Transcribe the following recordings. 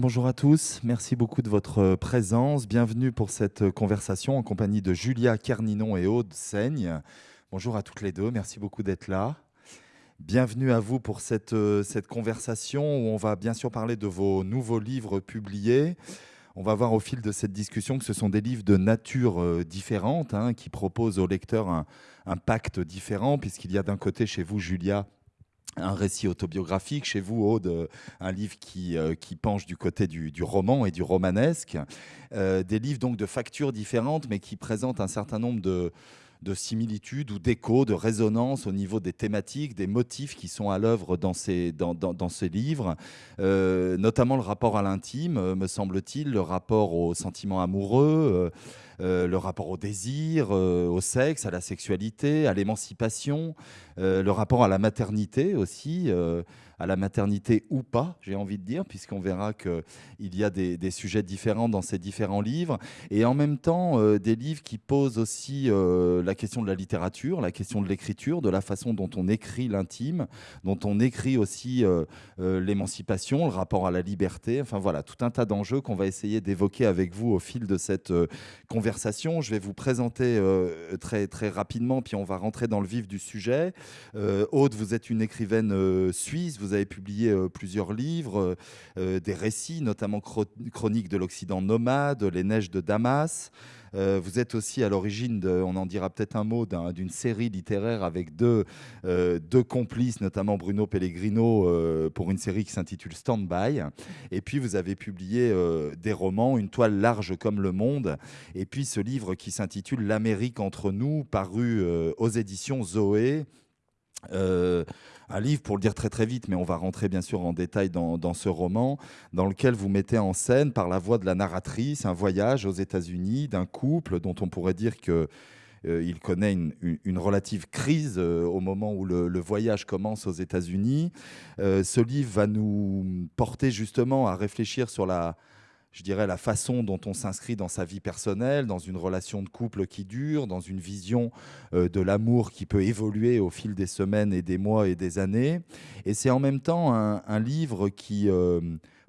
Bonjour à tous. Merci beaucoup de votre présence. Bienvenue pour cette conversation en compagnie de Julia Carninon et Aude Seigne. Bonjour à toutes les deux. Merci beaucoup d'être là. Bienvenue à vous pour cette, cette conversation où on va bien sûr parler de vos nouveaux livres publiés. On va voir au fil de cette discussion que ce sont des livres de nature euh, différente hein, qui proposent au lecteur un, un pacte différent puisqu'il y a d'un côté chez vous, Julia, un récit autobiographique, chez vous, Aude, un livre qui, euh, qui penche du côté du, roman et du romanesque. Euh, des livres donc de factures différentes, mais qui présentent un certain nombre de, de similitudes ou d'échos, de résonances au niveau des thématiques, des motifs qui sont à l'œuvre dans ces, dans, livres, euh, notamment le rapport à l'intime, euh, me semble-t-il, le rapport aux sentiments amoureux. Euh, le rapport au désir, au sexe, à la sexualité, à l'émancipation, le rapport à la maternité aussi, à la maternité ou pas, j'ai envie de dire, puisqu'on verra qu'il y a des, sujets différents dans ces différents livres, et en même temps euh, des livres qui posent aussi euh, la question de la littérature, la question de l'écriture, de la façon dont on écrit l'intime, dont on écrit aussi euh, l'émancipation, le rapport à la liberté, enfin voilà, tout un tas d'enjeux qu'on va essayer d'évoquer avec vous au fil de cette conversation. Je vais vous présenter très, très rapidement, puis on va rentrer dans le vif du sujet. Aude, vous êtes une écrivaine suisse, vous avez publié euh, plusieurs livres, euh, des récits, notamment Chronique de l'Occident nomade, Les neiges de Damas. Euh, vous êtes aussi à l'origine, on en dira peut-être un mot, d'une un, série littéraire avec deux, euh, complices, notamment Bruno Pellegrino, euh, pour une série qui s'intitule Stand By. Et puis vous avez publié euh, des romans, Une toile large comme le monde, et puis ce livre qui s'intitule L'Amérique entre nous, paru euh, aux éditions Zoé. Euh, un livre, pour le dire très très vite, mais on va rentrer bien sûr en détail dans, ce roman, dans lequel vous mettez en scène, par la voix de la narratrice, un voyage aux États-Unis d'un couple dont on pourrait dire que euh, il connaît une, relative crise euh, au moment où le, le, voyage commence aux États-Unis. Euh, ce livre va nous porter justement à réfléchir sur la, je dirais, la façon dont on s'inscrit dans sa vie personnelle, dans une relation de couple qui dure, dans une vision euh, de l'amour qui peut évoluer au fil des semaines et des mois et des années. Et c'est en même temps un, livre qui euh,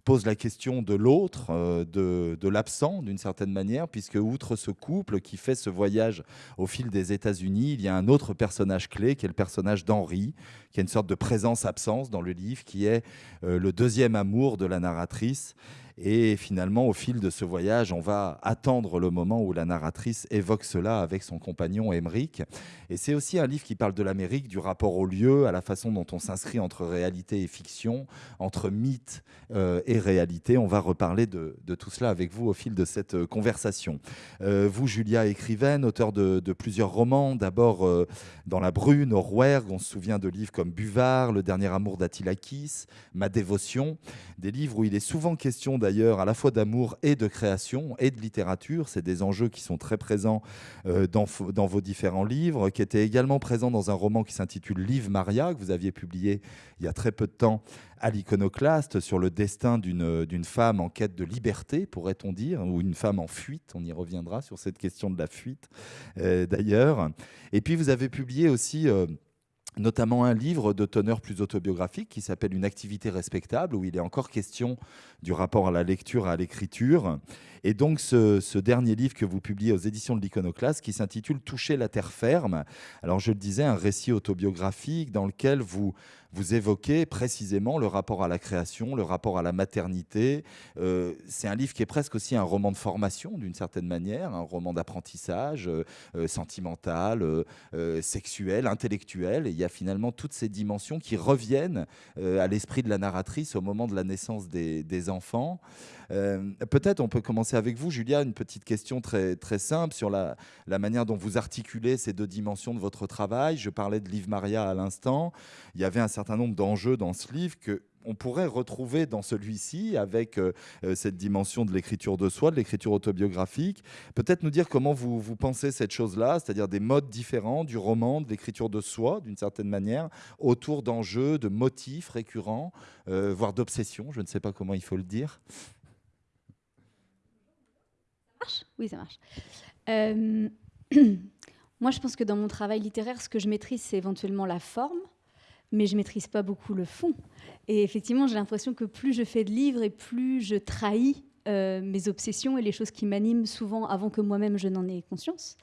pose la question de l'autre, euh, de, de l'absent d'une certaine manière, puisque outre ce couple qui fait ce voyage au fil des États-Unis, il y a un autre personnage clé qui est le personnage d'Henri, qui a une sorte de présence-absence dans le livre, qui est le deuxième amour de la narratrice et finalement, au fil de ce voyage, on va attendre le moment où la narratrice évoque cela avec son compagnon Émeric. Et c'est aussi un livre qui parle de l'Amérique, du rapport au lieu, à la façon dont on s'inscrit entre réalité et fiction, entre mythe euh, et réalité. On va reparler de, tout cela avec vous au fil de cette euh, conversation. Euh, vous, Julia, écrivaine, auteur de, plusieurs romans, d'abord dans La Brune, au Rouergue, on se souvient de livres comme Buvard, Le dernier amour d'Attilakis, Ma dévotion, des livres où il est souvent question d'ailleurs à la fois d'amour et de création et de littérature. C'est des enjeux qui sont très présents euh, dans, vos différents livres, qui étaient également présents dans un roman qui s'intitule Liv Maria, que vous aviez publié il y a très peu de temps à l'iconoclaste sur le destin d'une femme en quête de liberté, pourrait-on dire, ou une femme en fuite. On y reviendra sur cette question de la fuite, euh, d'ailleurs. Et puis vous avez publié aussi... Euh, notamment un livre de teneur plus autobiographique qui s'appelle Une activité respectable, où il est encore question du rapport à la lecture et à l'écriture. Et donc ce, dernier livre que vous publiez aux éditions de l'Iconoclaste, qui s'intitule Toucher la terre ferme. Alors je le disais, un récit autobiographique dans lequel vous évoquez précisément le rapport à la création, le rapport à la maternité. Euh, c'est un livre qui est presque aussi un roman de formation, d'une certaine manière, un roman d'apprentissage euh, euh sentimental, sexuel, intellectuel. Et il y a finalement toutes ces dimensions qui reviennent à l'esprit de la narratrice au moment de la naissance des enfants. Peut-être on peut commencer avec vous, Julia, une petite question très, simple sur la, manière dont vous articulez ces deux dimensions de votre travail. Je parlais de Liv Maria à l'instant. Il y avait un certain nombre d'enjeux dans ce livre que on pourrait retrouver dans celui-ci avec euh, cette dimension de l'écriture de soi, de l'écriture autobiographique. Peut-être nous dire comment vous, pensez cette chose-là, c'est-à-dire des modes différents du roman, de l'écriture de soi, d'une certaine manière, autour d'enjeux, de motifs récurrents, euh, voire d'obsessions, je ne sais pas comment il faut le dire. Oui, ça marche. Euh, moi, je pense que dans mon travail littéraire, ce que je maîtrise, c'est éventuellement la forme mais je maîtrise pas beaucoup le fond. Et effectivement, j'ai l'impression que plus je fais de livres et plus je trahis euh, mes obsessions et les choses qui m'animent souvent avant que moi-même je n'en ai conscience.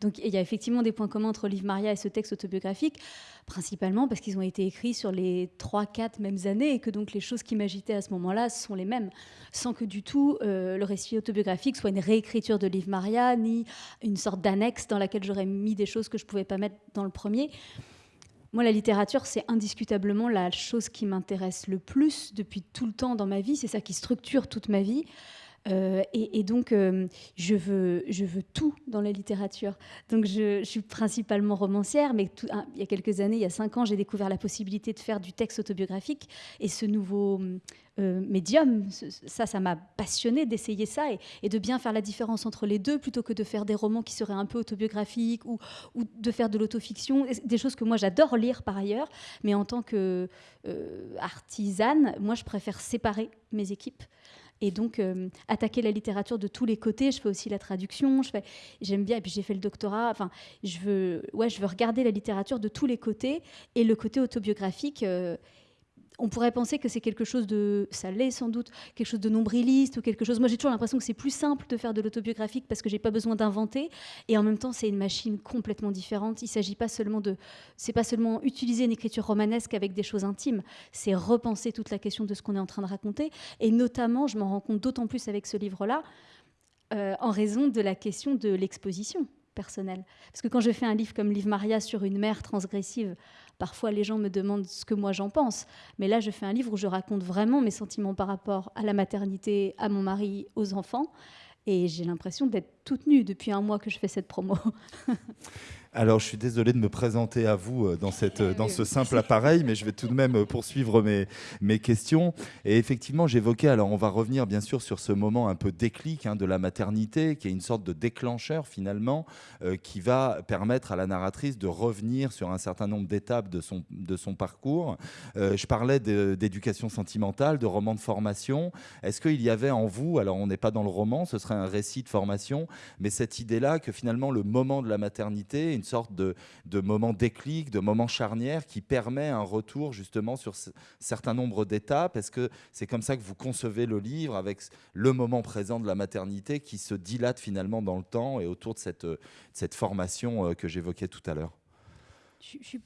Donc il y a effectivement des points communs entre Livre Maria et ce texte autobiographique, principalement parce qu'ils ont été écrits sur les 3-4 mêmes années et que donc les choses qui m'agitaient à ce moment-là sont les mêmes, sans que du tout euh, le récit autobiographique soit une réécriture de Livre Maria, ni une sorte d'annexe dans laquelle j'aurais mis des choses que je ne pouvais pas mettre dans le premier. Moi, la littérature, c'est indiscutablement la chose qui m'intéresse le plus depuis tout le temps dans ma vie. C'est ça qui structure toute ma vie. Euh, et, donc, euh, je, veux, tout dans la littérature. Donc, je, suis principalement romancière, mais il y a quelques années, il y a cinq ans, j'ai découvert la possibilité de faire du texte autobiographique. Et ce nouveau euh, médium, ça, ça m'a passionné d'essayer ça et, de bien faire la différence entre les deux, plutôt que de faire des romans qui seraient un peu autobiographiques ou, ou de faire de l'autofiction, des choses que moi j'adore lire par ailleurs. Mais en tant que artisane, moi, je préfère séparer mes équipes et donc euh, attaquer la littérature de tous les côtés. Je fais aussi la traduction, je fais, j'aime bien, et puis j'ai fait le doctorat. Enfin, je veux, ouais, je veux regarder la littérature de tous les côtés et le côté autobiographique. Euh, on pourrait penser que c'est quelque chose de, ça l'est sans doute, quelque chose de nombriliste ou quelque chose. Moi, j'ai toujours l'impression que c'est plus simple de faire de l'autobiographique parce que j'ai pas besoin d'inventer. Et en même temps, c'est une machine complètement différente. Il s'agit pas seulement de, c'est pas seulement utiliser une écriture romanesque avec des choses intimes. C'est repenser toute la question de ce qu'on est en train de raconter. Et notamment, je m'en rends compte d'autant plus avec ce livre-là, euh, en raison de la question de l'exposition personnelle. Parce que quand je fais un livre comme Livre Maria sur une mère transgressive, Parfois, les gens me demandent ce que moi j'en pense. Mais là, je fais un livre où je raconte vraiment mes sentiments par rapport à la maternité, à mon mari, aux enfants. Et j'ai l'impression d'être toute nue depuis un mois que je fais cette promo. Alors, je suis désolé de me présenter à vous euh, dans, cette, euh, dans ce simple appareil, mais je vais tout de même euh, poursuivre mes, mes questions. Et effectivement, j'évoquais, alors on va revenir bien sûr sur ce moment un peu déclic hein, de la maternité, qui est une sorte de déclencheur finalement, qui va permettre à la narratrice de revenir sur un certain nombre d'étapes de son, de son parcours. je parlais d'éducation sentimentale, de roman de formation. Est-ce qu'il y avait en vous, alors on n'est pas dans le roman, ce serait un récit de formation, mais cette idée-là que finalement le moment de la maternité, une sorte de, de moment déclic, de moment charnière qui permet un retour justement sur un certain nombre d'étapes. Est-ce que c'est comme ça que vous concevez le livre avec le moment présent de la maternité qui se dilate finalement dans le temps et autour de cette, cette formation euh, que j'évoquais tout à l'heure? Je, suis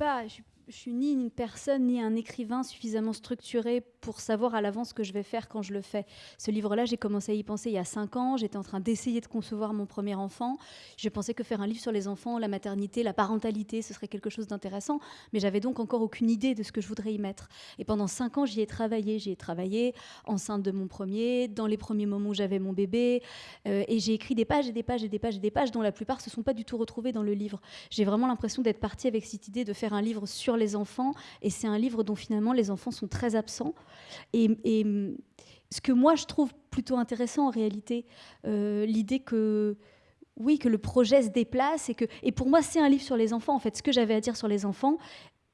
je suis ni une personne ni un écrivain suffisamment structuré pour savoir à l'avance ce que je vais faire quand je le fais. Ce livre-là, j'ai commencé à y penser il y a cinq ans. J'étais en train d'essayer de concevoir mon premier enfant. Je pensais que faire un livre sur les enfants, la maternité, la parentalité, ce serait quelque chose d'intéressant. Mais j'avais donc encore aucune idée de ce que je voudrais y mettre. Et pendant cinq ans, j'y ai travaillé. J'y ai travaillé enceinte de mon premier, dans les premiers moments où j'avais mon bébé. Euh, et j'ai écrit des pages et des pages et des pages et des pages dont la plupart se sont pas du tout retrouvées dans le livre. J'ai vraiment l'impression d'être partie avec cette idée de faire un livre sur les enfants. Et c'est un livre dont finalement les enfants sont très absents. Et, ce que moi je trouve plutôt intéressant en réalité, euh, l'idée que oui, que le projet se déplace et que et pour moi c'est un livre sur les enfants. En fait, ce que j'avais à dire sur les enfants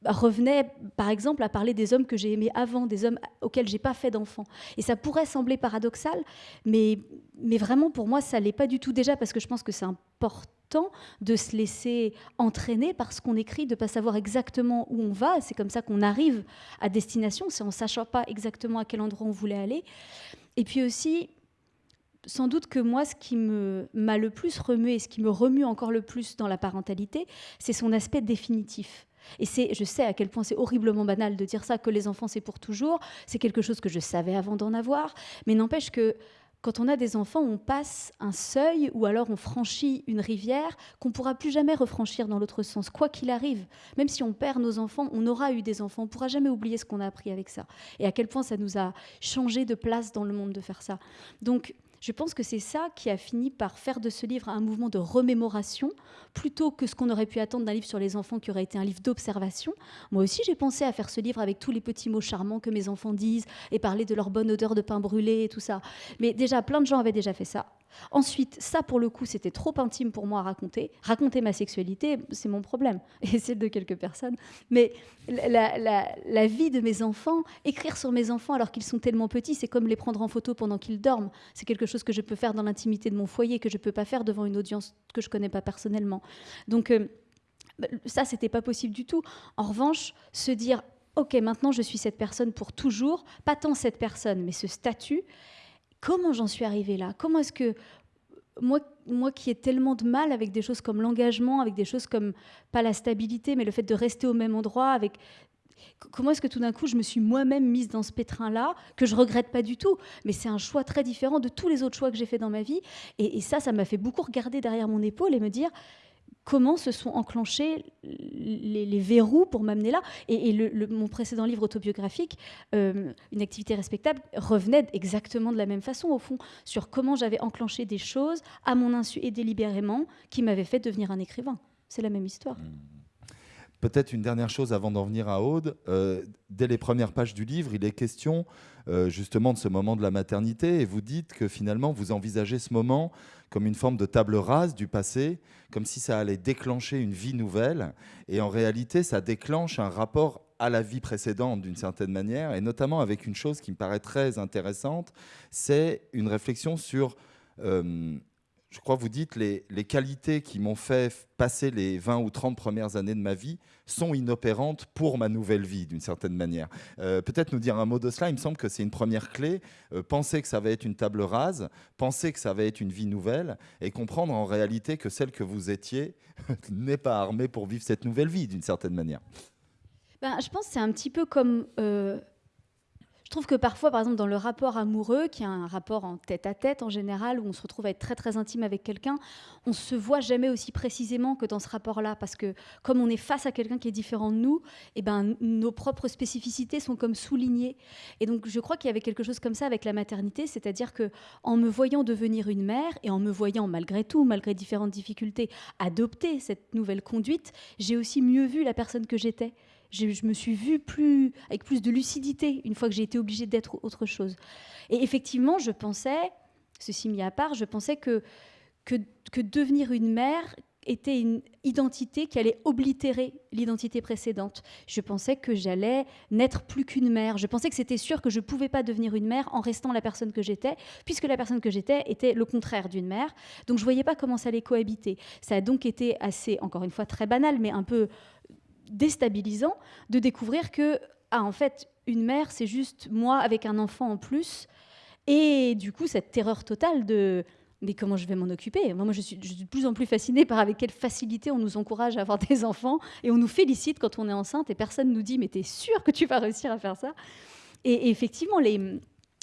revenait par exemple à parler des hommes que j'ai aimés avant, des hommes auxquels j'ai pas fait d'enfants. Et ça pourrait sembler paradoxal, mais mais vraiment pour moi ça l'est pas du tout déjà parce que je pense que c'est important de se laisser entraîner par ce qu'on écrit, de ne pas savoir exactement où on va. C'est comme ça qu'on arrive à destination, c'est en ne sachant pas exactement à quel endroit on voulait aller. Et puis aussi, sans doute que moi, ce qui m'a le plus remué et ce qui me remue encore le plus dans la parentalité, c'est son aspect définitif. Et c'est, je sais à quel point c'est horriblement banal de dire ça, que les enfants c'est pour toujours. C'est quelque chose que je savais avant d'en avoir, mais n'empêche que quand on a des enfants, on passe un seuil ou alors on franchit une rivière qu'on pourra plus jamais refranchir dans l'autre sens, quoi qu'il arrive. Même si on perd nos enfants, on aura eu des enfants, on pourra jamais oublier ce qu'on a appris avec ça. Et à quel point ça nous a changé de place dans le monde de faire ça. Donc, je pense que c'est ça qui a fini par faire de ce livre un mouvement de remémoration, plutôt que ce qu'on aurait pu attendre d'un livre sur les enfants qui aurait été un livre d'observation. Moi aussi, j'ai pensé à faire ce livre avec tous les petits mots charmants que mes enfants disent et parler de leur bonne odeur de pain brûlé et tout ça. Mais déjà, plein de gens avaient déjà fait ça. Ensuite, ça pour le coup, c'était trop intime pour moi à raconter. Raconter ma sexualité, c'est mon problème, et celle de quelques personnes. Mais la, vie de mes enfants, écrire sur mes enfants alors qu'ils sont tellement petits, c'est comme les prendre en photo pendant qu'ils dorment. C'est quelque chose que je peux faire dans l'intimité de mon foyer, que je ne peux pas faire devant une audience que je ne connais pas personnellement. Donc, euh, ça, c'était pas possible du tout. En revanche, se dire ok, maintenant je suis cette personne pour toujours, pas tant cette personne, mais ce statut. Comment j'en suis arrivée là? Comment est-ce que moi, qui ai tellement de mal avec des choses comme l'engagement, avec des choses comme, pas la stabilité, mais le fait de rester au même endroit, avec comment est-ce que tout d'un coup je me suis moi-même mise dans ce pétrin-là, que je regrette pas du tout, mais c'est un choix très différent de tous les autres choix que j'ai fait dans ma vie. Et, et ça, ça m'a fait beaucoup regarder derrière mon épaule et me dire, comment se sont enclenchés les, verrous pour m'amener là. Et, mon précédent livre autobiographique, euh, Une activité respectable, revenait exactement de la même façon, au fond, sur comment j'avais enclenché des choses à mon insu et délibérément qui m'avaient fait devenir un écrivain. C'est la même histoire. Peut-être une dernière chose avant d'en venir à Aude. Euh, dès les premières pages du livre, il est question euh, justement de ce moment de la maternité et vous dites que finalement vous envisagez ce moment comme une forme de table rase du passé, comme si ça allait déclencher une vie nouvelle. Et en réalité ça déclenche un rapport à la vie précédente d'une certaine manière et notamment avec une chose qui me paraît très intéressante, c'est une réflexion sur euh, je crois vous dites, les, les qualités qui m'ont fait passer les 20 ou 30 premières années de ma vie sont inopérantes pour ma nouvelle vie, d'une certaine manière. Euh, peut-être nous dire un mot de cela, il me semble que c'est une première clé. Euh, penser que ça va être une table rase, penser que ça va être une vie nouvelle, et comprendre en réalité que celle que vous étiez n'est pas armée pour vivre cette nouvelle vie, d'une certaine manière. Ben, je pense que c'est un petit peu comme... Euh, je trouve que parfois, par exemple, dans le rapport amoureux, qui est un rapport en tête à tête en général, où on se retrouve à être très très intime avec quelqu'un, on se voit jamais aussi précisément que dans ce rapport-là, parce que comme on est face à quelqu'un qui est différent de nous, eh ben nos propres spécificités sont comme soulignées. Et donc, je crois qu'il y avait quelque chose comme ça avec la maternité, c'est-à-dire que en me voyant devenir une mère et en me voyant malgré tout, malgré différentes difficultés, adopter cette nouvelle conduite, j'ai aussi mieux vu la personne que j'étais je, me suis vue plus, avec plus de lucidité une fois que j'ai été obligée d'être autre chose. Et effectivement, je pensais, ceci mis à part, je pensais que, que, que devenir une mère était une identité qui allait oblitérer l'identité précédente. Je pensais que j'allais n'être plus qu'une mère. Je pensais que c'était sûr que je ne pouvais pas devenir une mère en restant la personne que j'étais, puisque la personne que j'étais était le contraire d'une mère. Donc je ne voyais pas comment ça allait cohabiter. Ça a donc été assez, encore une fois, très banal, mais un peu déstabilisant de découvrir que, ah, en fait, une mère, c'est juste moi avec un enfant en plus. Et du coup, cette terreur totale de mais comment je vais m'en occuper? Moi, je suis, de plus en plus fascinée par avec quelle facilité on nous encourage à avoir des enfants. Et on nous félicite quand on est enceinte et personne nous dit mais t'es sûr que tu vas réussir à faire ça? Et effectivement, les,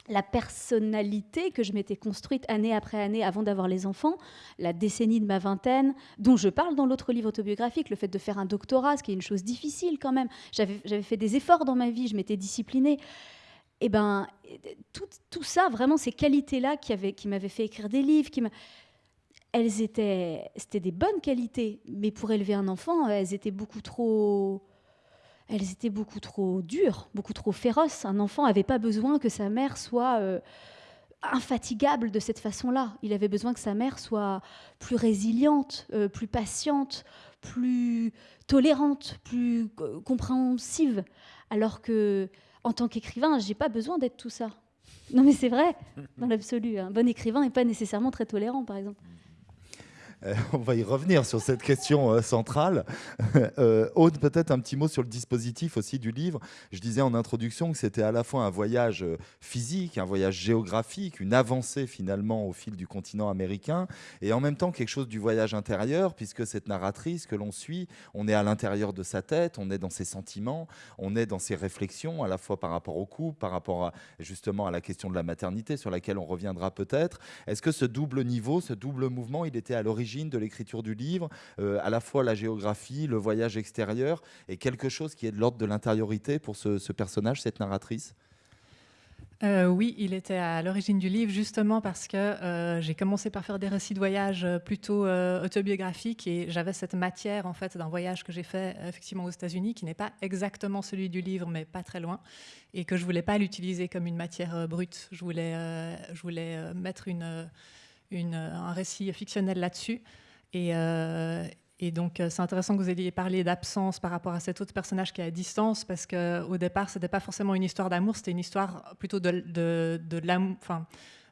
la personnalité que je m'étais construite année après année avant d'avoir les enfants, la décennie de ma vingtaine, dont je parle dans l'autre livre autobiographique, le fait de faire un doctorat, ce qui est une chose difficile quand même. J'avais fait des efforts dans ma vie, je m'étais disciplinée. Et eh ben, tout, ça, vraiment, ces qualités-là qui, qui m'avaient fait écrire des livres, qui elles étaient, c'était des bonnes qualités, mais pour élever un enfant, elles étaient beaucoup trop elles étaient beaucoup trop dures, beaucoup trop féroces. Un enfant n'avait pas besoin que sa mère soit euh, infatigable de cette façon-là. Il avait besoin que sa mère soit plus résiliente, euh, plus patiente, plus tolérante, plus euh, compréhensive. Alors que, en tant qu'écrivain, j'ai pas besoin d'être tout ça. Non, mais c'est vrai, dans l'absolu. Un bon écrivain n'est pas nécessairement très tolérant, par exemple. Euh, on va y revenir sur cette question euh, centrale. Euh, Aude, peut-être un petit mot sur le dispositif aussi du livre. Je disais en introduction que c'était à la fois un voyage physique, un voyage géographique, une avancée finalement au fil du continent américain, et en même temps quelque chose du voyage intérieur, puisque cette narratrice que l'on suit, on est à l'intérieur de sa tête, on est dans ses sentiments, on est dans ses réflexions, à la fois par rapport au couple, par rapport justement à la question de la maternité, sur laquelle on reviendra peut-être. Est-ce que ce double niveau, ce double mouvement, il était à l'origine de l'écriture du livre, euh, à la fois la géographie, le voyage extérieur, et quelque chose qui est de l'ordre de l'intériorité pour ce, personnage, cette narratrice? Euh, oui, il était à l'origine du livre justement parce que euh, j'ai commencé par faire des récits de voyage plutôt autobiographiques et j'avais cette matière en fait d'un voyage que j'ai fait effectivement aux États-Unis qui n'est pas exactement celui du livre mais pas très loin et que je voulais pas l'utiliser comme une matière brute. Je voulais, je voulais mettre une un récit fictionnel là-dessus. Et, euh, et, donc, euh, c'est intéressant que vous ayez parlé d'absence par rapport à cet autre personnage qui est à distance, parce qu'au départ, ce n'était pas forcément une histoire d'amour, c'était une histoire plutôt de, de, l'amour. Enfin,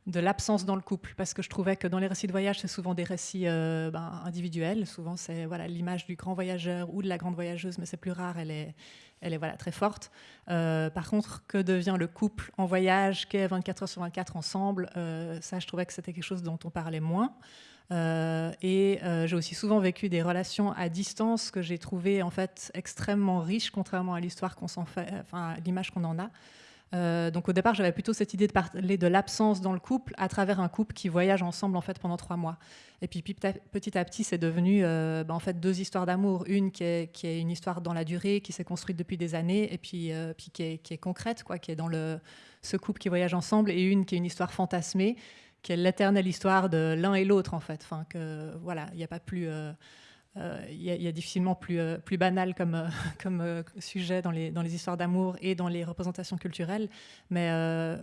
de l'absence dans le couple, parce que je trouvais que dans les récits de voyage, c'est souvent des récits euh, ben, individuels. Souvent, c'est voilà l'image du grand voyageur ou de la grande voyageuse, mais c'est plus rare. Elle est, elle est voilà très forte. Euh, par contre, que devient le couple en voyage, qui est 24 heures sur 24 ensemble euh, Ça, je trouvais que c'était quelque chose dont on parlait moins. et j'ai aussi souvent vécu des relations à distance que j'ai trouvées en fait extrêmement riches, contrairement à l'histoire qu'on s'en fait, enfin l'image qu'on en a. Euh, donc au départ, j'avais plutôt cette idée de parler de l'absence dans le couple à travers un couple qui voyage ensemble en fait pendant trois mois. Et puis petit à petit, c'est devenu euh, bah, en fait deux histoires d'amour, une qui est, qui est, une histoire dans la durée, qui s'est construite depuis des années, et puis, euh, puis qui, est, qui, est, concrète, quoi, qui est dans le, ce couple qui voyage ensemble, et une qui est une histoire fantasmée, qui est l'éternelle histoire de l'un et l'autre en fait. Que voilà, il n'y a pas plus euh, il y, a difficilement plus, euh, plus banal comme, euh, comme sujet dans les, dans les histoires d'amour et dans les représentations culturelles. Mais,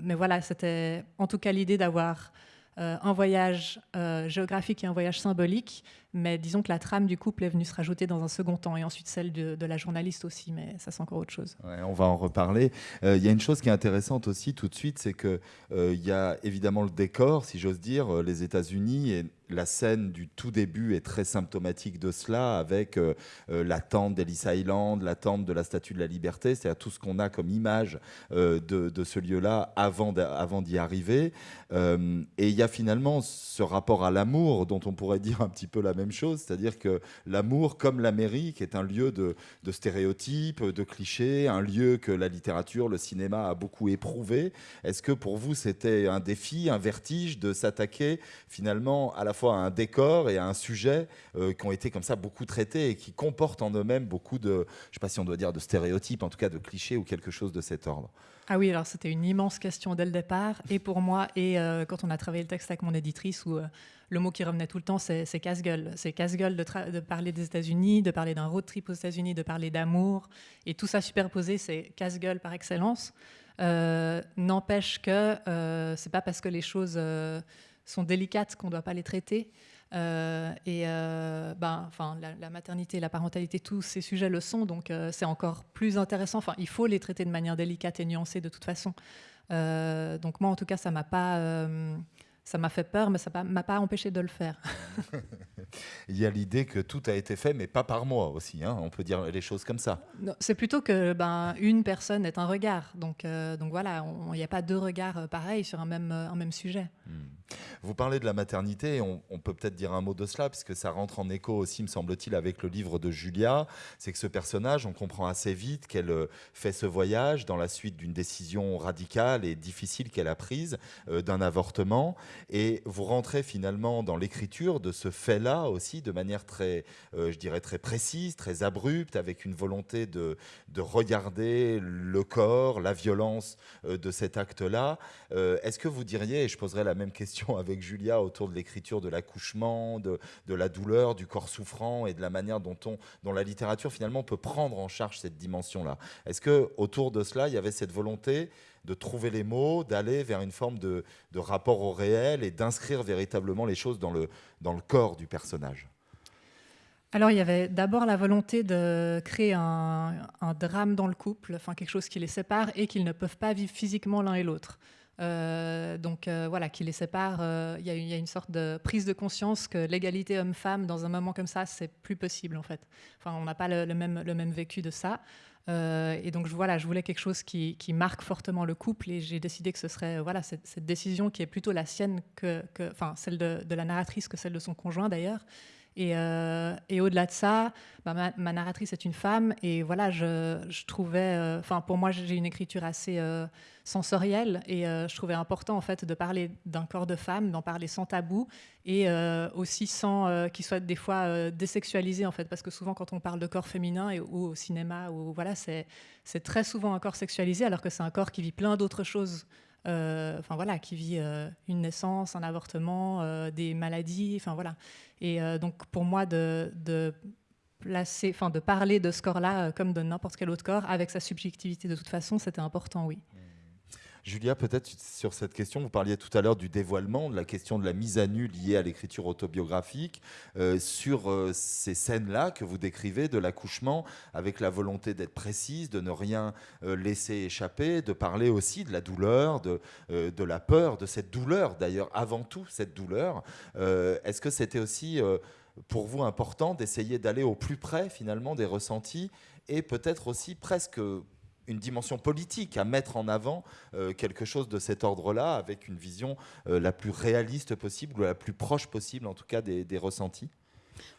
mais voilà, c'était en tout cas l'idée d'avoir un voyage géographique et un voyage symbolique mais disons que la trame du couple est venue se rajouter dans un second temps, et ensuite celle de, la journaliste aussi, mais ça c'est encore autre chose. on va en reparler. Euh, il y a une chose qui est intéressante aussi tout de suite, c'est qu'il euh, y a évidemment le décor, si j'ose dire, euh, les États-Unis, et la scène du tout début est très symptomatique de cela, avec la tente d'Ellis Island, la tente de la Statue de la Liberté, c'est-à-dire tout ce qu'on a comme image de, de, ce lieu-là avant d'y arriver. et il y a finalement ce rapport à l'amour dont on pourrait dire un petit peu la même chose, c'est-à-dire que l'amour, comme l'Amérique, est un lieu de, stéréotypes, de clichés, un lieu que la littérature, le cinéma a beaucoup éprouvé. Est-ce que pour vous, c'était un défi, un vertige de s'attaquer finalement à la fois à un décor et à un sujet euh, qui ont été comme ça beaucoup traités et qui comportent en eux-mêmes beaucoup de, je ne sais pas si on doit dire de stéréotypes, en tout cas de clichés ou quelque chose de cet ordre? Ah oui, alors c'était une immense question dès le départ, et pour moi, et euh, quand on a travaillé le texte avec mon éditrice, où euh, le mot qui revenait tout le temps, c'est casse-gueule. C'est casse-gueule de, parler des États-Unis, de parler d'un road trip aux États-Unis, de parler d'amour, et tout ça superposé, c'est casse-gueule par excellence. Euh, n'empêche que c'est pas parce que les choses sont délicates qu'on ne doit pas les traiter. Euh, et euh, ben, enfin, la, maternité, la parentalité, tous ces sujets le sont, donc euh, c'est encore plus intéressant. Enfin, il faut les traiter de manière délicate et nuancée de toute façon. donc moi, en tout cas, ça m'a pas ça m'a fait peur, mais ça ne m'a pas empêché de le faire. Il y a l'idée que tout a été fait, mais pas par moi aussi. Hein. On peut dire les choses comme ça. C'est plutôt que ben, une personne est un regard. Donc, donc voilà, il n'y a pas deux regards pareils sur un même, un même sujet. Hmm. Vous parlez de la maternité, on, peut peut-être dire un mot de cela, puisque ça rentre en écho aussi, me semble-t-il, avec le livre de Julia. C'est que ce personnage, on comprend assez vite qu'elle euh, fait ce voyage dans la suite d'une décision radicale et difficile qu'elle a prise, euh, d'un avortement. Et vous rentrez finalement dans l'écriture de ce fait-là aussi, de manière très, euh, je dirais, très précise, très abrupte, avec une volonté de, de regarder le corps, la violence de cet acte-là. Est-ce que vous diriez, et je poserai la même question, avec Julia autour de l'écriture de l'accouchement, de, la douleur, du corps souffrant et de la manière dont, on, dont la littérature finalement peut prendre en charge cette dimension-là. Est-ce que autour de cela, il y avait cette volonté de trouver les mots, d'aller vers une forme de, rapport au réel et d'inscrire véritablement les choses dans le, dans le corps du personnage? Alors, il y avait d'abord la volonté de créer un, un, drame dans le couple, enfin quelque chose qui les sépare et qu'ils ne peuvent pas vivre physiquement l'un et l'autre. Euh, donc euh, voilà, qui les sépare. Euh, il y, a une sorte de prise de conscience que l'égalité homme-femme, dans un moment comme ça, c'est plus possible en fait. Enfin, on n'a pas le, même, le même vécu de ça. et donc voilà, je voulais quelque chose qui, marque fortement le couple et j'ai décidé que ce serait voilà cette, décision qui est plutôt la sienne que, enfin celle de, de, la narratrice que celle de son conjoint d'ailleurs. Euh, et, au-delà de ça, bah, ma, narratrice est une femme et voilà, je, trouvais, euh, enfin pour moi j'ai une écriture assez euh, sensorielle et je trouvais important en fait de parler d'un corps de femme, d'en parler sans tabou et aussi sans qu'il soit des fois désexualisé en fait, parce que souvent quand on parle de corps féminin ou au cinéma ou voilà, c'est très souvent un corps sexualisé alors que c'est un corps qui vit plein d'autres choses. Euh, enfin voilà, qui vit euh, une naissance, un avortement, euh, des maladies, enfin voilà. Et donc pour moi de, placer, enfin de parler de ce corps-là comme de n'importe quel autre corps avec sa subjectivité de toute façon, c'était important, oui. Julia, peut-être sur cette question, vous parliez tout à l'heure du dévoilement, de la question de la mise à nu liée à l'écriture autobiographique, euh, sur euh, ces scènes-là que vous décrivez de l'accouchement, avec la volonté d'être précise, de ne rien euh, laisser échapper, de parler aussi de la douleur, de, de la peur, de cette douleur d'ailleurs, avant tout cette douleur. Est-ce que c'était aussi pour vous important d'essayer d'aller au plus près finalement des ressentis et peut-être aussi presque une dimension politique, à mettre en avant euh, quelque chose de cet ordre-là, avec une vision euh, la plus réaliste possible, ou la plus proche possible en tout cas des, ressentis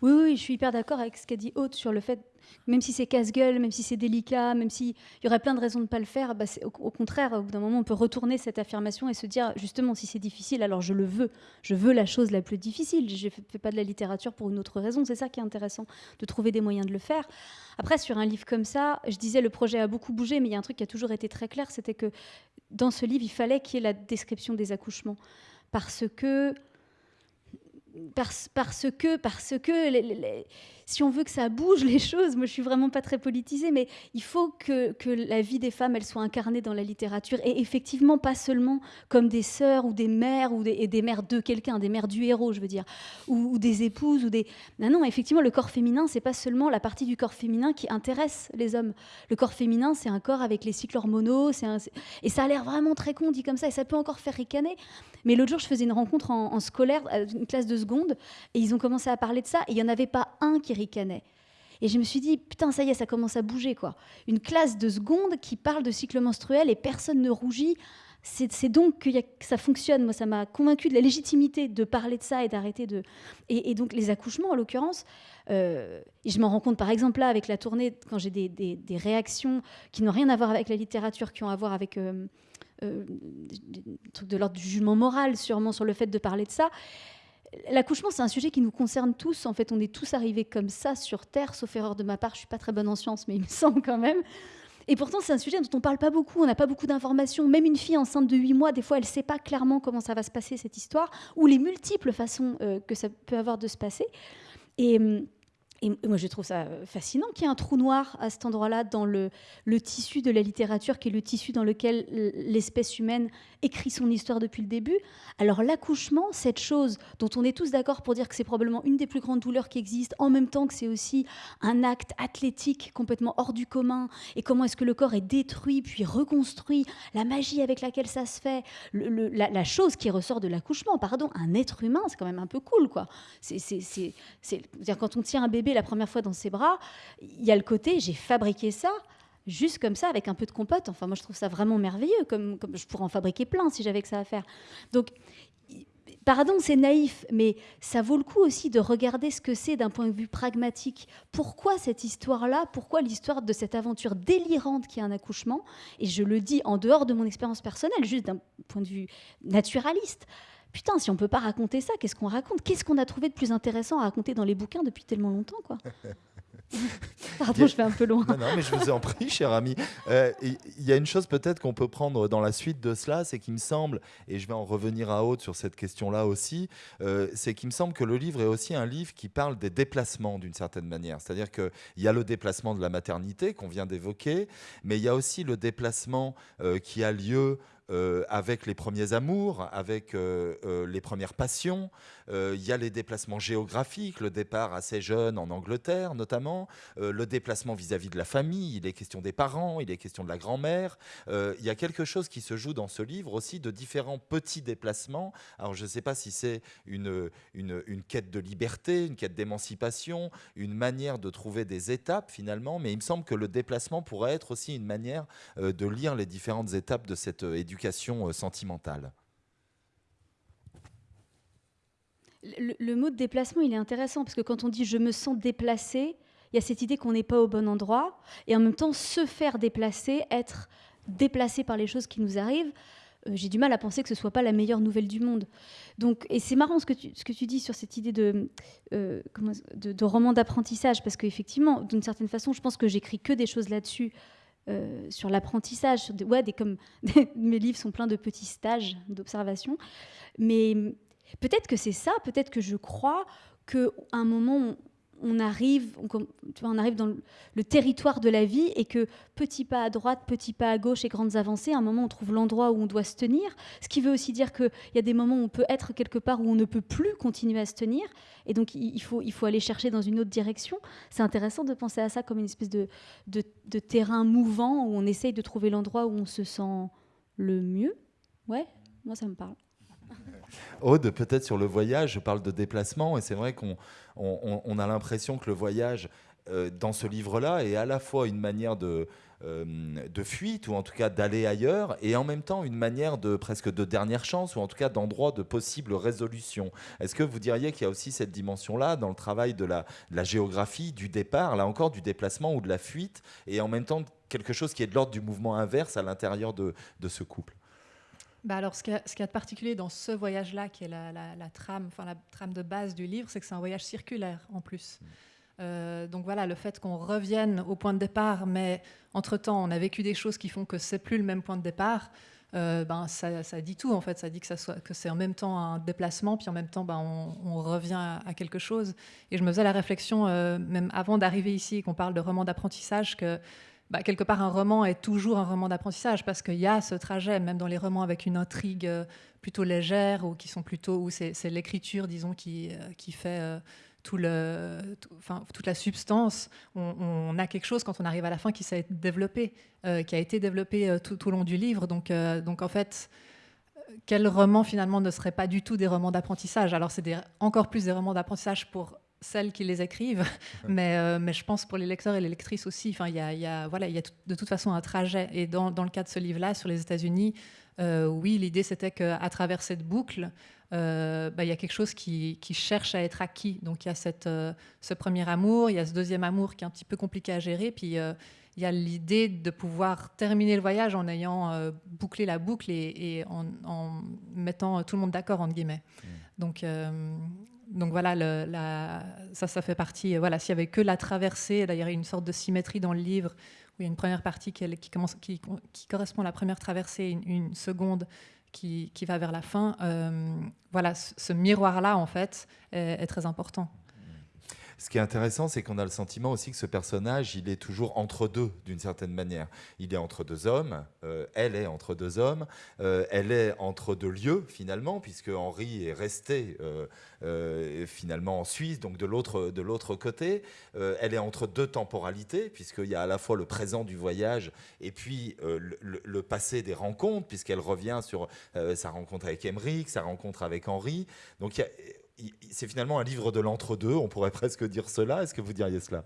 oui, oui, je suis hyper d'accord avec ce qu'a dit Haute sur le fait même si c'est casse-gueule, même si c'est délicat, même s'il y aurait plein de raisons de ne pas le faire, bah au, contraire, au bout d'un moment, on peut retourner cette affirmation et se dire, justement, si c'est difficile, alors je le veux. Je veux la chose la plus difficile. Je ne fais pas de la littérature pour une autre raison. C'est ça qui est intéressant, de trouver des moyens de le faire. Après, sur un livre comme ça, je disais, le projet a beaucoup bougé, mais il y a un truc qui a toujours été très clair, c'était que dans ce livre, il fallait qu'il y ait la description des accouchements. Parce que parce, que, parce que si on veut que ça bouge les choses, moi je suis vraiment pas très politisée, mais il faut que, la vie des femmes, elle soit incarnée dans la littérature, et effectivement pas seulement comme des sœurs ou des mères, ou des, mères de quelqu'un, des mères du héros, je veux dire, ou, des épouses, ou des... Non, non, effectivement, le corps féminin, c'est pas seulement la partie du corps féminin qui intéresse les hommes. Le corps féminin, c'est un corps avec les cycles hormonaux, un... et ça a l'air vraiment très con dit comme ça, et ça peut encore faire ricaner, mais l'autre jour, je faisais une rencontre en, scolaire, une classe de seconde, et ils ont commencé à parler de ça, et il n'y en avait pas un qui Et je me suis dit, putain, ça y est, ça commence à bouger, quoi. Une classe de seconde qui parle de cycle menstruel et personne ne rougit. C'est donc que, ça fonctionne. Moi, ça m'a convaincu de la légitimité de parler de ça et d'arrêter de. Et, donc, les accouchements, en l'occurrence, euh, je m'en rends compte par exemple là avec la tournée, quand j'ai des, réactions qui n'ont rien à voir avec la littérature, qui ont à voir avec. Euh, euh, de l'ordre du jugement moral, sûrement, sur le fait de parler de ça. L'accouchement, c'est un sujet qui nous concerne tous. En fait, on est tous arrivés comme ça sur Terre, sauf erreur de ma part. Je suis pas très bonne en sciences, mais il me semble quand même. Et pourtant, c'est un sujet dont on parle pas beaucoup. On n'a pas beaucoup d'informations. Même une fille enceinte de 8 mois, des fois, elle sait pas clairement comment ça va se passer cette histoire, ou les multiples façons euh, que ça peut avoir de se passer. Et hum, et moi, je trouve ça euh, fascinant qu'il y ait un trou noir à cet endroit-là dans le, tissu de la littérature, qui est le tissu dans lequel l'espèce humaine écrit son histoire depuis le début. Alors l'accouchement, cette chose dont on est tous d'accord pour dire que c'est probablement une des plus grandes douleurs qui existent, en même temps que c'est aussi un acte athlétique complètement hors du commun, et comment est-ce que le corps est détruit puis reconstruit, la magie avec laquelle ça se fait, la, la, chose qui ressort de l'accouchement, pardon, un être humain, c'est quand même un peu cool, quoi. C'est, dire quand on tient un bébé la première fois dans ses bras, il y a le côté j'ai fabriqué ça juste comme ça avec un peu de compote. Enfin, moi je trouve ça vraiment merveilleux, comme, comme je pourrais en fabriquer plein si j'avais que ça à faire. Donc, pardon, c'est naïf, mais ça vaut le coup aussi de regarder ce que c'est d'un point de vue pragmatique. Pourquoi cette histoire-là? Pourquoi l'histoire de cette aventure délirante qui est un accouchement? Et je le dis en dehors de mon expérience personnelle, juste d'un point de vue naturaliste. Putain, si on peut pas raconter ça, qu'est-ce qu'on raconte? Qu'est-ce qu'on a trouvé de plus intéressant à raconter dans les bouquins depuis tellement longtemps, quoi? Pardon, je vais un peu loin. Non, non, mais je vous en prie, cher ami. Euh, il y a une chose peut-être qu'on peut prendre dans la suite de cela, c'est qu'il me semble, et je vais en revenir à haute sur cette question-là aussi, euh, c'est qu'il me semble que le livre est aussi un livre qui parle des déplacements d'une certaine manière. C'est-à-dire qu'il y a le déplacement de la maternité qu'on vient d'évoquer, mais il y a aussi le déplacement euh, qui a lieu euh, avec les premiers amours, avec euh, euh, les premières passions. Il y a les déplacements géographiques, le départ assez jeune en Angleterre notamment, le déplacement vis-à-vis de la famille, il est question des parents, il est question de la grand-mère. il y a quelque chose qui se joue dans ce livre aussi de différents petits déplacements. Alors je ne sais pas si c'est une, une, une, quête de liberté, une quête d'émancipation, une manière de trouver des étapes finalement, mais il me semble que le déplacement pourrait être aussi une manière de lire les différentes étapes de cette éducation euh, sentimentale le, mot de déplacement, il est intéressant parce que quand on dit je me sens déplacé, il y a cette idée qu'on n'est pas au bon endroit et en même temps se faire déplacer, être déplacé par les choses qui nous arrivent. Euh, j'ai du mal à penser que ce soit pas la meilleure nouvelle du monde. Donc, et c'est marrant ce que, tu, dis sur cette idée de, euh, de, de roman d'apprentissage, parce qu'effectivement, d'une certaine façon, je pense que j'écris que des choses là-dessus euh, sur l'apprentissage. Ouais, des, comme mes livres sont pleins de petits stages d'observation. Mais peut-être que c'est ça, peut-être que je crois qu'à un moment, on arrive, on, arrive dans le, territoire de la vie et que petit pas à droite, petit pas à gauche et grandes avancées, à un moment on trouve l'endroit où on doit se tenir. Ce qui veut aussi dire qu'il y a des moments où on peut être quelque part où on ne peut plus continuer à se tenir. Et donc il faut, il faut aller chercher dans une autre direction. C'est intéressant de penser à ça comme une espèce de, de terrain mouvant où on essaye de trouver l'endroit où on se sent le mieux. Ouais, moi ça me parle. Aude, peut-être sur le voyage, je parle de déplacement, et c'est vrai qu'on on, a l'impression que le voyage euh, dans ce livre-là est à la fois une manière de, euh, de fuite, ou en tout cas d'aller ailleurs, et en même temps une manière de presque de dernière chance, ou en tout cas d'endroit de possible résolution. Est-ce que vous diriez qu'il y a aussi cette dimension-là dans le travail de la, géographie, du départ, là encore du déplacement ou de la fuite, et en même temps quelque chose qui est de l'ordre du mouvement inverse à l'intérieur de ce couple? Bah alors, ce qu'il y, a de particulier dans ce voyage-là, qui est la, trame, enfin la trame de base du livre, c'est que c'est un voyage circulaire en plus. Mm. Euh, donc voilà, le fait qu'on revienne au point de départ, mais entre-temps, on a vécu des choses qui font que c'est plus le même point de départ, euh, ben, ça, dit tout en fait. Ça dit que, ça soit, que c'est en même temps un déplacement, puis en même temps, ben, on, revient à, quelque chose. Et je me faisais la réflexion, euh, même avant d'arriver ici, qu'on parle de roman d'apprentissage, que bah, quelque part, un roman est toujours un roman d'apprentissage parce qu'il y a ce trajet, même dans les romans avec une intrigue euh, plutôt légère ou qui sont plutôt où c'est, l'écriture, disons, qui, euh, fait euh, tout le, enfin, toute la substance. On, a quelque chose quand on arrive à la fin qui s'est développé, qui a été développé tout, tout, au long du livre. Donc, donc en fait, quel roman finalement ne serait pas du tout des romans d'apprentissage? Alors c'est encore plus des romans d'apprentissage pour celles qui les écrivent, mais, euh, mais je pense pour les lecteurs et les lectrices aussi. Enfin, il y a, y a, voilà, y a de toute façon un trajet. Et dans, dans le cas de ce livre-là, sur les États-Unis, euh, oui, l'idée c'était qu'à travers cette boucle, euh, bah, il y a quelque chose qui, qui, cherche à être acquis. Donc il y a cette, ce premier amour, il y a ce deuxième amour qui est un petit peu compliqué à gérer, puis il y a l'idée de pouvoir terminer le voyage en ayant bouclé la boucle et, en, en, mettant tout le monde d'accord, entre guillemets. Donc donc voilà, ça, ça fait partie. Voilà, s'il y avait que la traversée, d'ailleurs, il y a une sorte de symétrie dans le livre où il y a une première partie qui, commence, qui, correspond à la première traversée, une, seconde qui, va vers la fin. Euh, voilà, ce, miroir-là, en fait, est très important. Ce qui est intéressant, c'est qu'on a le sentiment aussi que ce personnage, il est toujours entre deux, d'une certaine manière. Il est entre deux hommes, euh, elle est entre deux hommes, euh, elle est entre deux lieux, finalement, puisque Henri est resté euh, finalement en Suisse, donc de l'autre côté. elle est entre deux temporalités, puisqu'il y a à la fois le présent du voyage et puis le, le, passé des rencontres, puisqu'elle revient sur sa rencontre avec Emmerich, sa rencontre avec Henri. Donc il y a c'est finalement un livre de l'entre-deux, on pourrait presque dire cela. Est-ce que vous diriez cela?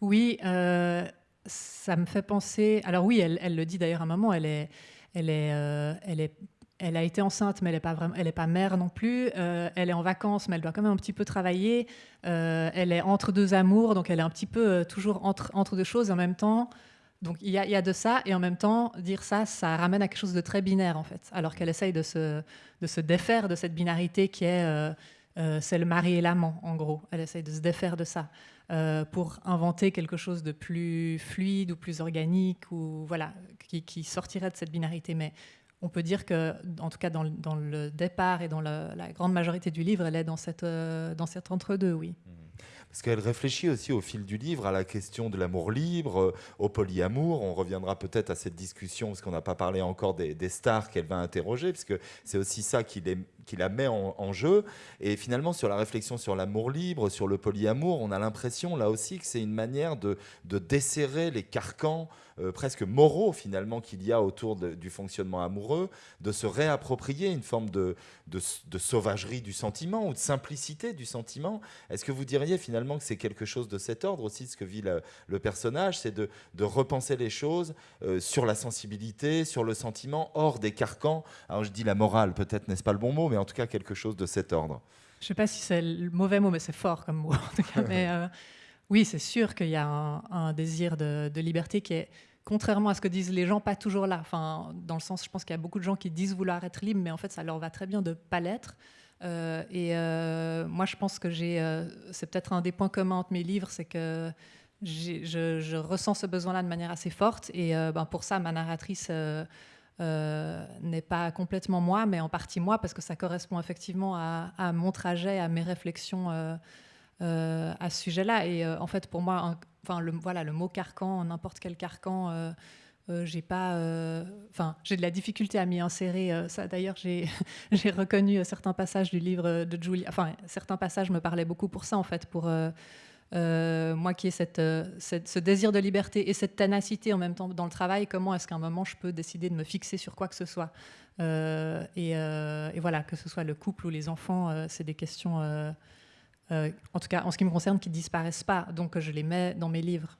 Oui, euh, ça me fait penser. Alors oui, elle, le dit d'ailleurs à un moment. Elle est, elle est, euh, elle est, elle a été enceinte, mais elle n'est pas pas mère non plus. Euh, elle est en vacances, mais elle doit quand même un petit peu travailler. elle est entre deux amours, donc elle est un petit peu toujours entre entre deux choses en même temps. Donc il y, y, a, de ça, et en même temps, dire ça, ça ramène à quelque chose de très binaire, en fait. Alors qu'elle essaye de se, de se défaire de cette binarité qui est c'est le mari et l'amant, en gros. Elle essaye de se défaire de ça euh, pour inventer quelque chose de plus fluide ou plus organique, ou voilà, qui, sortirait de cette binarité. Mais on peut dire que, en tout cas, dans, le départ et dans la grande majorité du livre, elle est dans, cette, euh, cet entre-deux, oui. Mmh parce qu'elle réfléchit aussi au fil du livre à la question de l'amour libre, euh, au polyamour. On reviendra peut-être à cette discussion, parce qu'on n'a pas parlé encore des, stars qu'elle va interroger, puisque c'est aussi ça qui, la met en, jeu. Et finalement, sur la réflexion sur l'amour libre, sur le polyamour, on a l'impression là aussi que c'est une manière de, de desserrer les carcans euh, presque moraux finalement qu'il y a autour du fonctionnement amoureux, de se réapproprier une forme de, sauvagerie du sentiment ou de simplicité du sentiment. Est-ce que vous diriez finalement que c'est quelque chose de cet ordre aussi, ce que vit le, personnage, c'est de, de, repenser les choses euh, sur la sensibilité, sur le sentiment, hors des carcans? Alors je dis la morale, peut-être n'est-ce pas le bon mot, mais en tout cas quelque chose de cet ordre. Je ne sais pas si c'est le mauvais mot, mais c'est fort comme mot. En tout cas. mais, euh, oui, c'est sûr qu'il y a un, désir de, de, liberté qui est contrairement à ce que disent les gens, pas toujours là. Enfin, dans le sens, je pense qu'il y a beaucoup de gens qui disent vouloir être libres, mais en fait, ça leur va très bien de pas l'être. Euh, et euh, moi, je pense que j'ai, c'est peut-être un des points communs entre mes livres, c'est que je, ressens ce besoin-là de manière assez forte. Et ben, pour ça, ma narratrice n'est pas complètement moi, mais en partie moi, parce que ça correspond effectivement à, mon trajet, à mes réflexions à ce sujet-là. Et en fait, pour moi, enfin, le, voilà, le mot carcan, n'importe quel carcan, j'ai pas, enfin, j'ai de la difficulté à m'y insérer. ça, d'ailleurs, j'ai, j'ai reconnu certains passages du livre de Julia. Enfin, certains passages me parlaient beaucoup pour ça, en fait, pour euh, moi qui ai euh, ce désir de liberté et cette ténacité en même temps dans le travail, comment est-ce qu'à un moment je peux décider de me fixer sur quoi que ce soit? Euh, et, et, voilà, que ce soit le couple ou les enfants, c'est des questions, en tout cas en ce qui me concerne, qui disparaissent pas. Donc je les mets dans mes livres.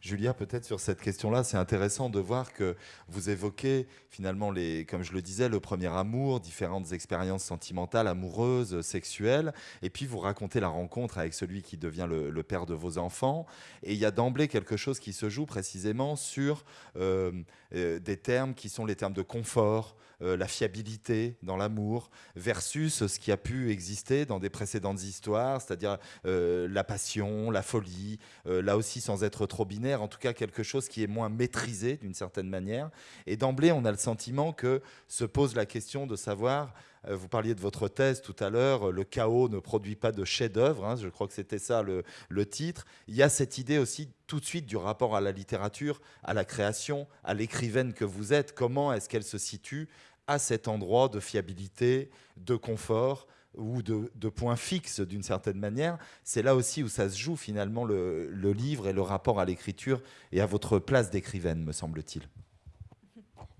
Julia, peut-être sur cette question-là, c'est intéressant de voir que vous évoquez finalement, les, comme je le disais, le premier amour, différentes expériences sentimentales, amoureuses, sexuelles, et puis vous racontez la rencontre avec celui qui devient le, père de vos enfants. Et il y a d'emblée quelque chose qui se joue précisément sur euh, euh, des termes qui sont les termes de confort, euh, la fiabilité dans l'amour, versus ce qui a pu exister dans des précédentes histoires, c'est-à-dire euh, la passion, la folie, euh, là aussi sans être trop binaire, en tout cas quelque chose qui est moins maîtrisé d'une certaine manière. Et d'emblée, on a le sentiment que se pose la question de savoir vous parliez de votre thèse tout à l'heure, le chaos ne produit pas de chef-d'œuvre, hein, je crois que c'était ça le, le, titre. Il y a cette idée aussi tout de suite du rapport à la littérature, à la création, à l'écrivaine que vous êtes. Comment est-ce qu'elle se situe à cet endroit de fiabilité, de confort ou de, points fixes d'une certaine manière. C'est là aussi où ça se joue finalement le, livre et le rapport à l'écriture et à votre place d'écrivaine, me semble-t-il.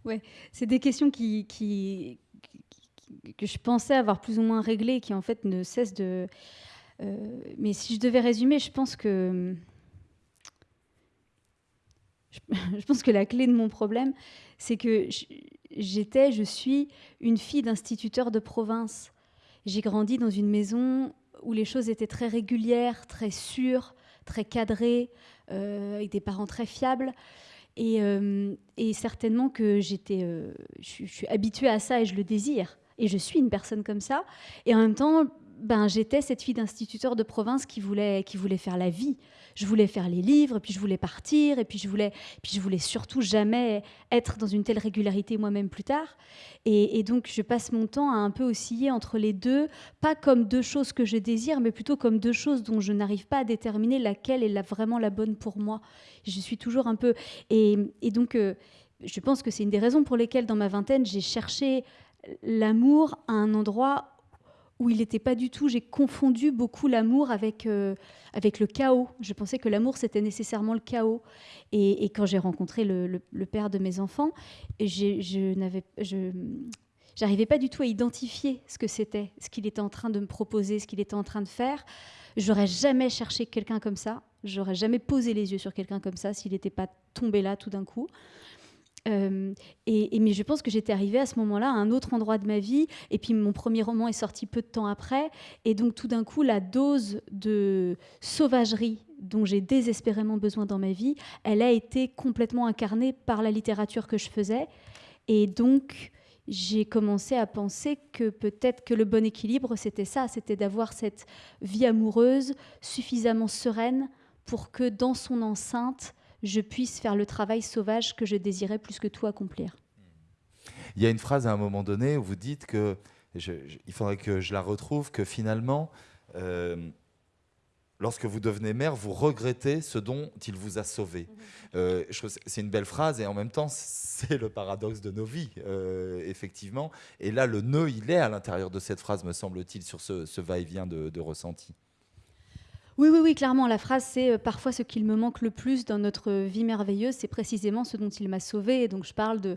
Ouais, c'est des questions qui, que je pensais avoir plus ou moins réglées qui en fait ne cessent de... Euh, mais si je devais résumer, je pense que... Je pense que la clé de mon problème, c'est que j'étais, je suis une fille d'instituteur de province. J'ai grandi dans une maison où les choses étaient très régulières, très sûres, très cadrées, euh, avec des parents très fiables. Et, euh, certainement que j'étais, euh, je, suis habituée à ça et je le désire. Et je suis une personne comme ça. Et en même temps, ben, j'étais cette fille d'instituteur de province qui voulait, qui voulait faire la vie je voulais faire les livres, puis je voulais partir, et puis je voulais, puis je voulais surtout jamais être dans une telle régularité moi-même plus tard. Et, donc je passe mon temps à un peu osciller entre les deux, pas comme deux choses que je désire, mais plutôt comme deux choses dont je n'arrive pas à déterminer laquelle est la, vraiment la bonne pour moi. Je suis toujours un peu... Et, donc euh, je pense que c'est une des raisons pour lesquelles dans ma vingtaine, j'ai cherché l'amour à un endroit où il n'était pas du tout. J'ai confondu beaucoup l'amour avec, euh, avec le chaos. Je pensais que l'amour, c'était nécessairement le chaos. Et, quand j'ai rencontré le, père de mes enfants, je n'avais. J'arrivais pas du tout à identifier ce que c'était, ce qu'il était en train de me proposer, ce qu'il était en train de faire. J'aurais jamais cherché quelqu'un comme ça. J'aurais jamais posé les yeux sur quelqu'un comme ça s'il n'était pas tombé là tout d'un coup. Euh, et, mais je pense que j'étais arrivée à ce moment-là à un autre endroit de ma vie. Et puis mon premier roman est sorti peu de temps après. Et donc tout d'un coup, la dose de sauvagerie dont j'ai désespérément besoin dans ma vie, elle a été complètement incarnée par la littérature que je faisais. Et donc j'ai commencé à penser que peut-être que le bon équilibre, c'était ça, c'était d'avoir cette vie amoureuse suffisamment sereine pour que dans son enceinte, je puisse faire le travail sauvage que je désirais plus que tout accomplir. Il y a une phrase à un moment donné où vous dites que, il faudrait que je la retrouve, que finalement, euh, lorsque vous devenez mère, vous regrettez ce dont il vous a sauvé. Mhm. Euh, c'est une belle phrase et en même temps, c'est le paradoxe de nos vies, euh, effectivement. Et là, le nœud, il est à l'intérieur de cette phrase, me semble-t-il, sur ce, va-et-vient de, de ressenti. Oui, oui, oui, clairement, la phrase, c'est euh, parfois ce qu'il me manque le plus dans notre vie merveilleuse, c'est précisément ce dont il m'a sauvé. Et donc, je parle de,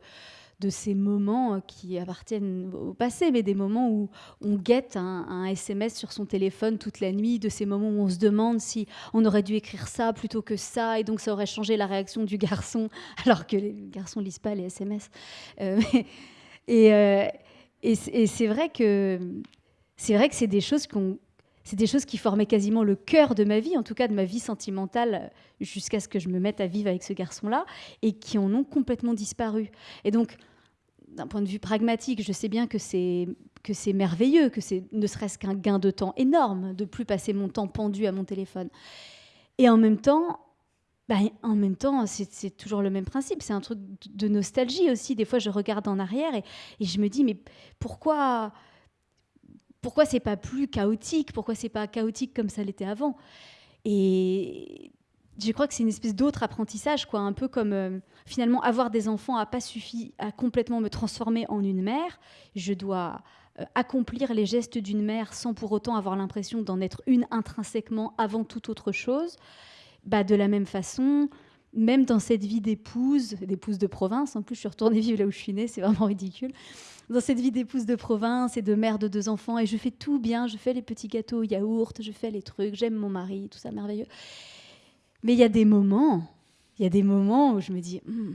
de ces moments euh, qui appartiennent au passé, mais des moments où on guette un, SMS sur son téléphone toute la nuit, de ces moments où on se demande si on aurait dû écrire ça plutôt que ça, et donc ça aurait changé la réaction du garçon, alors que les garçons lisent pas les SMS. Euh, et, c'est vrai que c'est vrai que c'est des choses qu'on c'est des choses qui formaient quasiment le cœur de ma vie, en tout cas de ma vie sentimentale, jusqu'à ce que je me mette à vivre avec ce garçon-là, et qui en ont complètement disparu. Et donc, d'un point de vue pragmatique, je sais bien que c'est que c'est merveilleux, que c'est ne serait-ce qu'un gain de temps énorme de plus passer mon temps pendu à mon téléphone. Et en même temps, bah, en même temps, c'est toujours le même principe. C'est un truc de nostalgie aussi. Des fois, je regarde en arrière et je me dis, mais pourquoi pourquoi c'est pas plus chaotique Pourquoi c'est pas chaotique comme ça l'était avant? Et je crois que c'est une espèce d'autre apprentissage, quoi, un peu comme euh, finalement avoir des enfants a pas suffi à complètement me transformer en une mère. Je dois euh, accomplir les gestes d'une mère sans pour autant avoir l'impression d'en être une intrinsèquement avant toute autre chose. Bah, de la même façon, même dans cette vie d'épouse, d'épouse de province, en plus je suis retournée vivre là où je suis née, c'est vraiment ridicule, dans cette vie d'épouse de province et de mère de deux enfants, et je fais tout bien, je fais les petits gâteaux au yaourt, je fais les trucs, j'aime mon mari, tout ça merveilleux. Mais il y a des moments, il y a des moments où je me dis, hmm,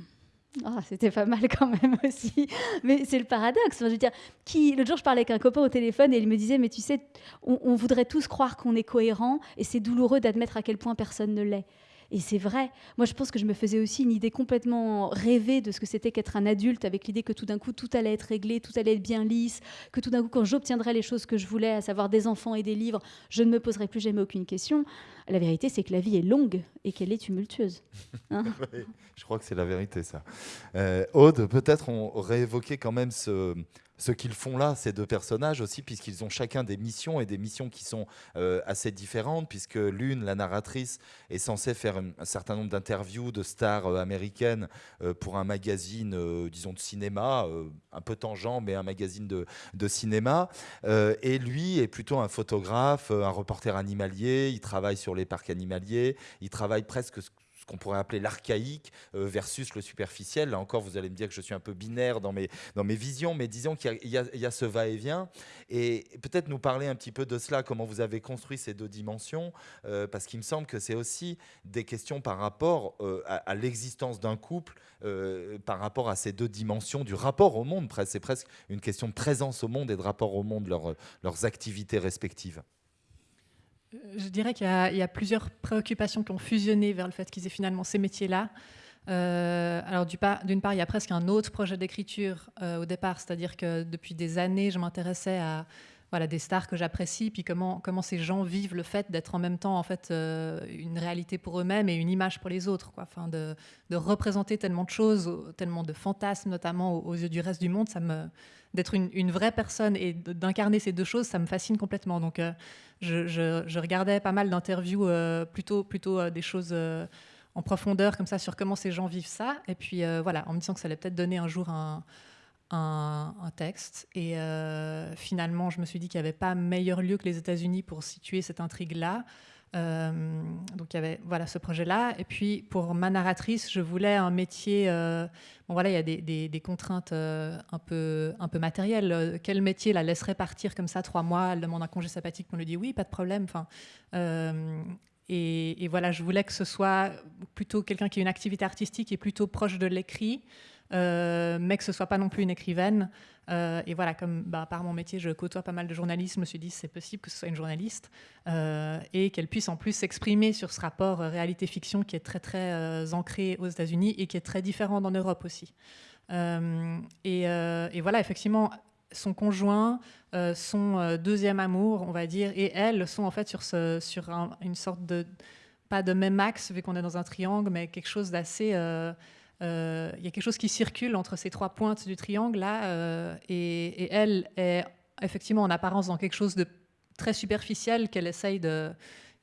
ah, c'était pas mal quand même aussi. Mais c'est le paradoxe. je veux dire, qui, l'autre jour, je parlais avec un copain au téléphone et il me disait, mais tu sais, on voudrait tous croire qu'on est cohérent et c'est douloureux d'admettre à quel point personne ne l'est. Et c'est vrai. Moi, je pense que je me faisais aussi une idée complètement rêvée de ce que c'était qu'être un adulte, avec l'idée que tout d'un coup, tout allait être réglé, tout allait être bien lisse, que tout d'un coup, quand j'obtiendrais les choses que je voulais, à savoir des enfants et des livres, je ne me poserais plus jamais aucune question. La vérité, c'est que la vie est longue et qu'elle est tumultueuse. Hein. je crois que c'est la vérité, ça. Euh, Aude, peut-être on aurait évoqué quand même ce ce qu'ils font là, ces deux personnages aussi, puisqu'ils ont chacun des missions et des missions qui sont euh, assez différentes, puisque l'une, la narratrice, est censée faire un, certain nombre d'interviews de stars euh, américaines euh, pour un magazine, disons, de cinéma, un peu tangent, mais un magazine de, de cinéma. et lui est plutôt un photographe, un reporter animalier, il travaille sur les parcs animaliers, il travaille presque qu'on pourrait appeler l'archaïque euh, versus le superficiel. Là encore, vous allez me dire que je suis un peu binaire dans mes, dans mes visions, mais disons qu'il y, a ce va-et-vient. Et, peut-être nous parler un petit peu de cela, comment vous avez construit ces deux dimensions, euh, parce qu'il me semble que c'est aussi des questions par rapport euh, à, l'existence d'un couple, par rapport à ces deux dimensions du rapport au monde. C'est presque une question de présence au monde et de rapport au monde, leurs activités respectives. Je dirais qu'il y, a plusieurs préoccupations qui ont fusionné vers le fait qu'ils aient finalement ces métiers-là. Euh, alors d'une part, il y a presque un autre projet d'écriture euh, au départ, c'est-à-dire que depuis des années, je m'intéressais à voilà, des stars que j'apprécie, puis comment, comment ces gens vivent le fait d'être en même temps en fait, euh, une réalité pour eux-mêmes et une image pour les autres. Quoi. De, de, représenter tellement de choses, tellement de fantasmes, notamment aux, yeux du reste du monde, ça me, d'être une, vraie personne et d'incarner ces deux choses, ça me fascine complètement. Donc, je, regardais pas mal d'interviews, euh, plutôt, plutôt euh, des choses euh, en profondeur comme ça sur comment ces gens vivent ça. Et puis voilà, en me disant que ça allait peut-être donner un jour un, texte. Et finalement, je me suis dit qu'il n'y avait pas meilleur lieu que les États-Unis pour situer cette intrigue-là. Euh, donc il y avait voilà ce projet-là. Et puis pour ma narratrice, je voulais un métier. Euh, bon voilà, il y a des, contraintes euh, un peu un peu matérielles. Quel métier la laisserait partir comme ça trois mois? Elle demande un congé sabbatique, on lui dit oui, pas de problème. Enfin. Et, et, voilà, je voulais que ce soit plutôt quelqu'un qui a une activité artistique et plutôt proche de l'écrit, mais que ce soit pas non plus une écrivaine. Euh, et voilà, comme bah, par mon métier, je côtoie pas mal de journalistes, je me suis dit c'est possible que ce soit une journaliste euh, et qu'elle puisse en plus s'exprimer sur ce rapport euh, réalité-fiction qui est très très ancré aux États-Unis et qui est très différent en Europe aussi. Et, voilà, effectivement, son conjoint, son deuxième amour, on va dire, et elle sont en fait sur, sur une sorte de pas de même axe vu qu'on est dans un triangle, mais quelque chose d'assez euh, y a quelque chose qui circule entre ces trois pointes du triangle là, euh, et, elle est effectivement en apparence dans quelque chose de très superficiel qu'elle essaye de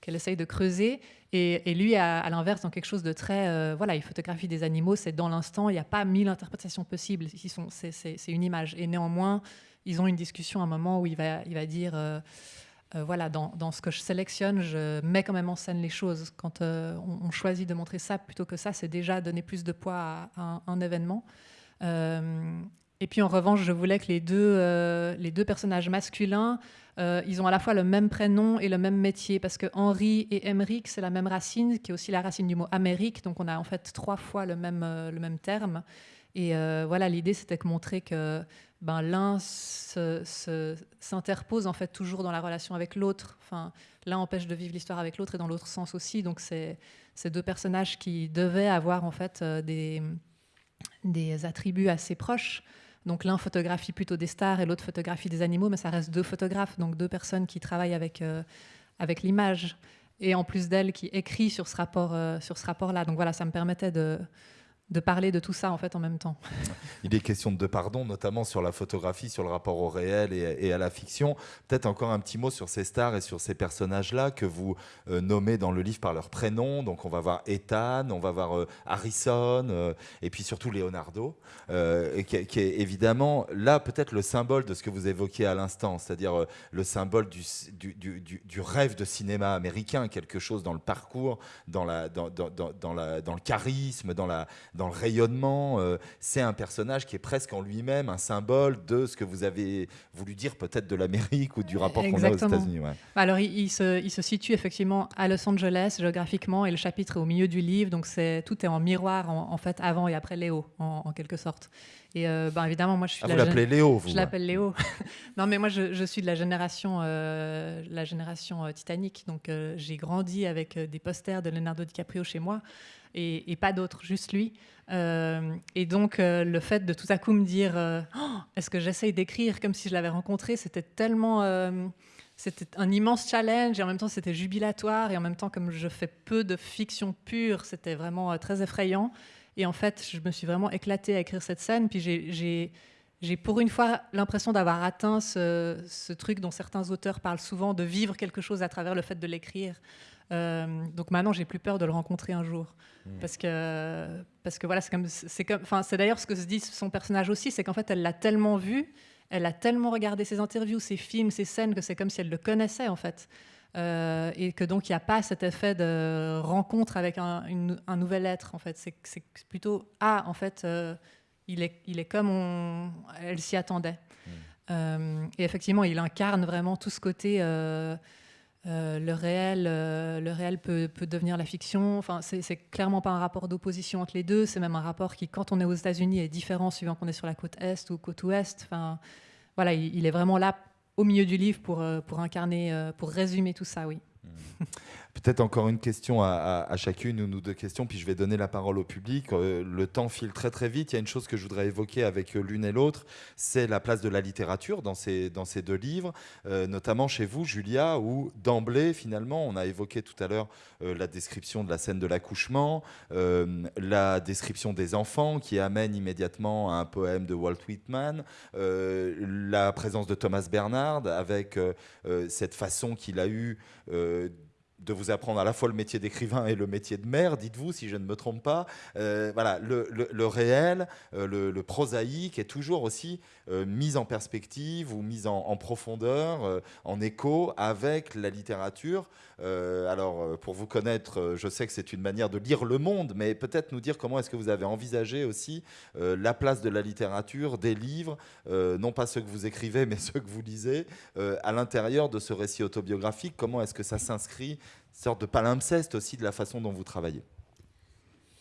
qu'elle essaye de creuser, et, lui, à, l'inverse, dans quelque chose de très... Euh, voilà, il photographie des animaux, c'est dans l'instant, il n'y a pas mille interprétations possibles, c'est une image. Et néanmoins, ils ont une discussion à un moment où il va, il va dire... Euh, voilà, dans, ce que je sélectionne, je mets quand même en scène les choses. Quand euh, on, choisit de montrer ça plutôt que ça, c'est déjà donner plus de poids à, un, événement. Euh, et puis en revanche, je voulais que les deux, les deux personnages masculins, ils ont à la fois le même prénom et le même métier, parce que Henri et Emeric, c'est la même racine, qui est aussi la racine du mot Amérique, donc on a en fait trois fois le même, le même terme. Et voilà, l'idée, c'était de montrer que ben, l'un s'interpose en fait toujours dans la relation avec l'autre. Enfin, l'un empêche de vivre l'histoire avec l'autre et dans l'autre sens aussi. Donc c'est ces deux personnages qui devaient avoir en fait euh, des, des attributs assez proches. Donc l'un photographie plutôt des stars et l'autre photographie des animaux, mais ça reste deux photographes, donc deux personnes qui travaillent avec, euh, avec l'image. Et en plus d'elle qui écrit sur ce rapport, euh, sur ce rapport-là. Donc voilà, ça me permettait de, de parler de tout ça en fait en même temps. Il est question de pardon, notamment sur la photographie, sur le rapport au réel et, à la fiction. Peut-être encore un petit mot sur ces stars et sur ces personnages-là que vous euh, nommez dans le livre par leur prénom. Donc on va voir Ethan, on va voir euh, Harrison, euh, et puis surtout Leonardo, qui, est évidemment là peut-être le symbole de ce que vous évoquiez à l'instant, c'est-à-dire le symbole du, rêve de cinéma américain, quelque chose dans le parcours, dans le charisme, dans la dans le rayonnement. Euh, c'est un personnage qui est presque en lui-même un symbole de ce que vous avez voulu dire peut-être de l'Amérique ou du rapport qu'on a aux États-Unis. Alors, il, se, il, se, situe effectivement à Los Angeles géographiquement et le chapitre est au milieu du livre, donc c'est tout est en miroir en, fait avant et après Léo en, quelque sorte. Et euh, ben, évidemment, moi je suis. Ah, vous l'appelez Léo, vous Je l'appelle Léo. non, mais moi je, je, suis de la génération, euh, la génération Titanic, donc j'ai grandi avec des posters de Leonardo DiCaprio chez moi et, pas d'autres, juste lui. Euh, et donc, euh, le fait de tout à coup me dire euh, oh, est-ce que j'essaye d'écrire comme si je l'avais rencontré C'était tellement. c'était un immense challenge et en même temps c'était jubilatoire et en même temps comme je fais peu de fiction pure c'était vraiment très effrayant et en fait je me suis vraiment éclatée à écrire cette scène puis j'ai pour une fois l'impression d'avoir atteint ce, truc dont certains auteurs parlent souvent de vivre quelque chose à travers le fait de l'écrire euh, donc maintenant, j'ai plus peur de le rencontrer un jour. Hmm. Parce, que, parce que voilà, c'est comme. C'est comme, c'est d'ailleurs ce que se dit son personnage aussi, c'est qu'en fait, elle l'a tellement vu, elle a tellement regardé ses interviews, ses films, ses scènes, que c'est comme si elle le connaissait, en fait. Euh, et que donc, il n'y a pas cet effet de rencontre avec un, un nouvel être, en fait. C'est, plutôt Ah, en fait, euh, il, est, il est comme on, elle s'y attendait. Hmm. et effectivement, il incarne vraiment tout ce côté. Euh, le réel, euh, le réel peut, devenir la fiction. Enfin, c'est clairement pas un rapport d'opposition entre les deux. C'est même un rapport qui, quand on est aux États-Unis, est différent suivant qu'on est sur la côte est ou côte ouest. Enfin, voilà, il, est vraiment là au milieu du livre pour, euh, pour incarner, pour résumer tout ça, oui. Peut-être encore une question à, chacune, une ou deux questions, puis je vais donner la parole au public. Euh, le temps file très très vite. Il y a une chose que je voudrais évoquer avec euh, l'une et l'autre, c'est la place de la littérature dans ces, dans ces deux livres, euh, notamment chez vous, Julia, où d'emblée, finalement, on a évoqué tout à l'heure la description de la scène de l'accouchement, la description des enfants qui amène immédiatement à un poème de Walt Whitman, la présence de Thomas Bernard avec cette façon qu'il a eue de vous apprendre à la fois le métier d'écrivain et le métier de mère, dites-vous, si je ne me trompe pas. Euh, voilà, le, réel, euh, le, prosaïque est toujours aussi euh, mis en perspective ou mis en, profondeur, en écho avec la littérature. alors, pour vous connaître, je sais que c'est une manière de lire le monde, mais peut-être nous dire comment est-ce que vous avez envisagé aussi la place de la littérature, des livres, non pas ceux que vous écrivez, mais ceux que vous lisez, à l'intérieur de ce récit autobiographique. Comment est-ce que ça s'inscrit sorte de palimpseste aussi de la façon dont vous travaillez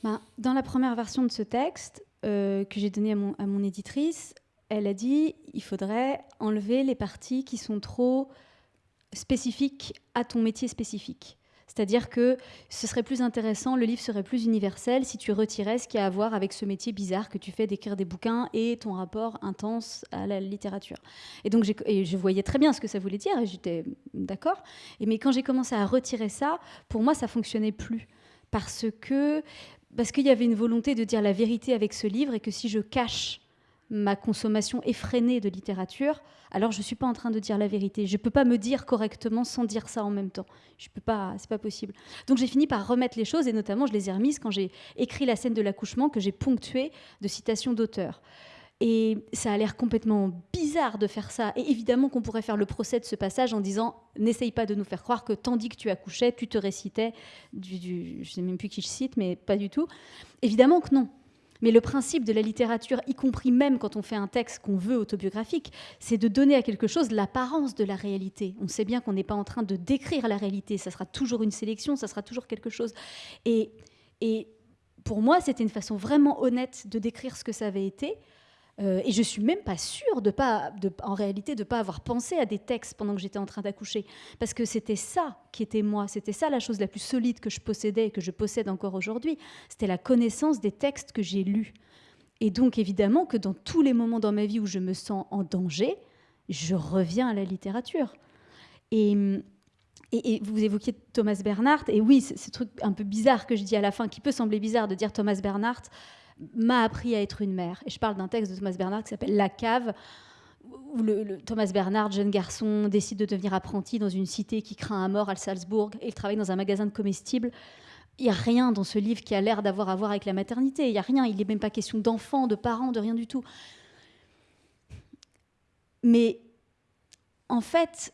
ben, Dans la première version de ce texte euh, que j'ai donné à mon, à mon éditrice, elle a dit il faudrait enlever les parties qui sont trop spécifiques à ton métier spécifique. C'est-à-dire que ce serait plus intéressant, le livre serait plus universel si tu retirais ce qui a à voir avec ce métier bizarre que tu fais d'écrire des bouquins et ton rapport intense à la littérature. Et donc je voyais très bien ce que ça voulait dire et j'étais d'accord. Mais quand j'ai commencé à retirer ça, pour moi ça fonctionnait plus parce que parce qu'il y avait une volonté de dire la vérité avec ce livre et que si je cache ma consommation effrénée de littérature, alors je ne suis pas en train de dire la vérité. Je ne peux pas me dire correctement sans dire ça en même temps. Je peux pas, c'est pas possible. Donc j'ai fini par remettre les choses et notamment je les ai remises quand j'ai écrit la scène de l'accouchement que j'ai ponctuée de citations d'auteurs. Et ça a l'air complètement bizarre de faire ça. Et évidemment qu'on pourrait faire le procès de ce passage en disant n'essaye pas de nous faire croire que tandis que tu accouchais, tu te récitais du, du je sais même plus qui je cite, mais pas du tout. Évidemment que non. Mais le principe de la littérature, y compris même quand on fait un texte qu'on veut autobiographique, c'est de donner à quelque chose l'apparence de la réalité. On sait bien qu'on n'est pas en train de décrire la réalité, ça sera toujours une sélection, ça sera toujours quelque chose. Et, et pour moi, c'était une façon vraiment honnête de décrire ce que ça avait été. Euh, et je suis même pas sûre de en réalité, de pas avoir pensé à des textes pendant que j'étais en train d'accoucher, parce que c'était ça qui était moi, c'était ça la chose la plus solide que je possédais et que je possède encore aujourd'hui, c'était la connaissance des textes que j'ai lus. Et donc évidemment que dans tous les moments dans ma vie où je me sens en danger, je reviens à la littérature. Et, et, vous évoquiez Thomas Bernhardt, et oui, ce truc un peu bizarre que je dis à la fin, qui peut sembler bizarre de dire Thomas Bernhardt m'a appris à être une mère. Et je parle d'un texte de Thomas Bernard qui s'appelle La cave, où le, Thomas Bernard, jeune garçon, décide de devenir apprenti dans une cité qui craint à mort à Salzbourg, et il travaille dans un magasin de comestibles. Il n'y a rien dans ce livre qui a l'air d'avoir à voir avec la maternité. Il n'y a rien. Il n'est même pas question d'enfants, de parents, de rien du tout. Mais en fait,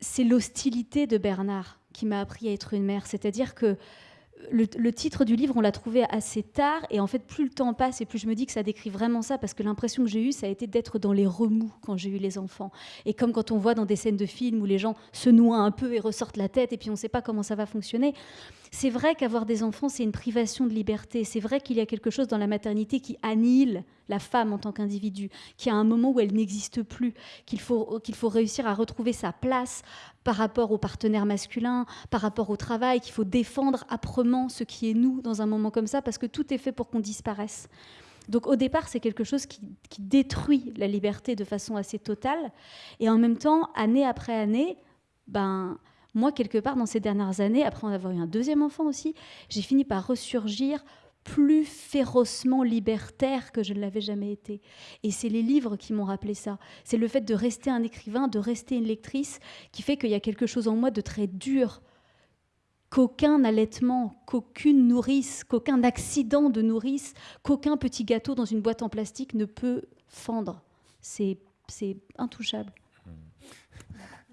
c'est l'hostilité de Bernard qui m'a appris à être une mère. C'est-à-dire que le, titre du livre, on l'a trouvé assez tard, et en fait, plus le temps passe, et plus je me dis que ça décrit vraiment ça, parce que l'impression que j'ai eue, ça a été d'être dans les remous quand j'ai eu les enfants. Et comme quand on voit dans des scènes de films où les gens se noient un peu et ressortent la tête, et puis on ne sait pas comment ça va fonctionner, c'est vrai qu'avoir des enfants, c'est une privation de liberté. C'est vrai qu'il y a quelque chose dans la maternité qui annihile la femme en tant qu'individu, qui a un moment où elle n'existe plus, qu'il faut, qu'il faut réussir à retrouver sa place par rapport au partenaire masculin, par rapport au travail, qu'il faut défendre âprement ce qui est nous dans un moment comme ça, parce que tout est fait pour qu'on disparaisse. Donc au départ, c'est quelque chose qui, qui, détruit la liberté de façon assez totale. Et en même temps, année après année, ben, moi, quelque part, dans ces dernières années, après en avoir eu un deuxième enfant aussi, j'ai fini par ressurgir plus férocement libertaire que je ne l'avais jamais été. Et c'est les livres qui m'ont rappelé ça. C'est le fait de rester un écrivain, de rester une lectrice, qui fait qu'il y a quelque chose en moi de très dur, qu'aucun allaitement, qu'aucune nourrice, qu'aucun accident de nourrice, qu'aucun petit gâteau dans une boîte en plastique ne peut fendre. C'est intouchable.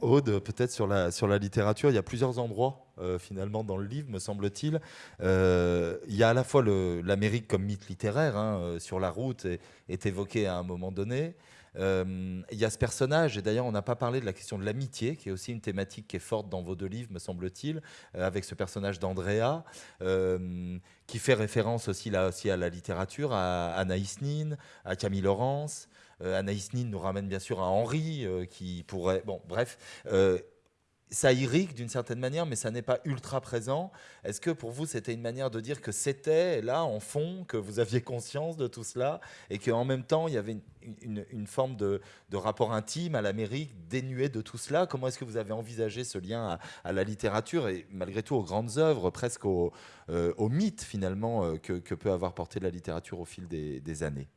Aude, peut-être sur la, sur la littérature, il y a plusieurs endroits euh, finalement dans le livre, me semble-t-il. Euh, il y a à la fois l'Amérique comme mythe littéraire, hein, euh, sur la route, est, évoqué à un moment donné. il y a ce personnage, et d'ailleurs on n'a pas parlé de la question de l'amitié, qui est aussi une thématique qui est forte dans vos deux livres, me semble-t-il, avec ce personnage d'Andrea, qui fait référence aussi, là, aussi à la littérature, à Anaïs Nin, à Camille Laurence. Euh, Anaïs Nin nous ramène bien sûr à Henri, euh, qui pourrait... Bon, bref euh, ça irrigue d'une certaine manière, mais ça n'est pas ultra présent. Est-ce que pour vous, c'était une manière de dire que c'était là, en fond, que vous aviez conscience de tout cela, et qu'en même temps, il y avait une, forme de, rapport intime à l'Amérique dénué de tout cela? Comment est-ce que vous avez envisagé ce lien à, la littérature et malgré tout aux grandes œuvres, presque au, mythe finalement que, peut avoir porté la littérature au fil des années?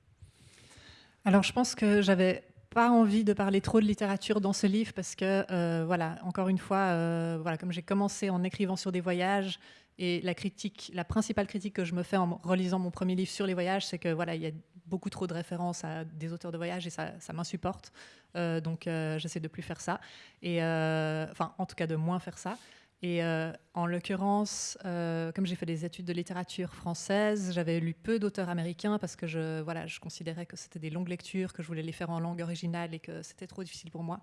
Alors, je pense que j'avais pas envie de parler trop de littérature dans ce livre parce que, euh, voilà, encore une fois, euh, comme j'ai commencé en écrivant sur des voyages et la critique, la principale critique que je me fais en relisant mon premier livre sur les voyages, c'est que voilà, il y a beaucoup trop de références à des auteurs de voyages et ça, ça m'insupporte. Euh, donc, j'essaie de plus faire ça et, enfin, en tout cas, de moins faire ça. Et euh, en l'occurrence, euh, comme j'ai fait des études de littérature française, j'avais lu peu d'auteurs américains parce que je, voilà, je considérais que c'était des longues lectures, que je voulais les faire en langue originale et que c'était trop difficile pour moi.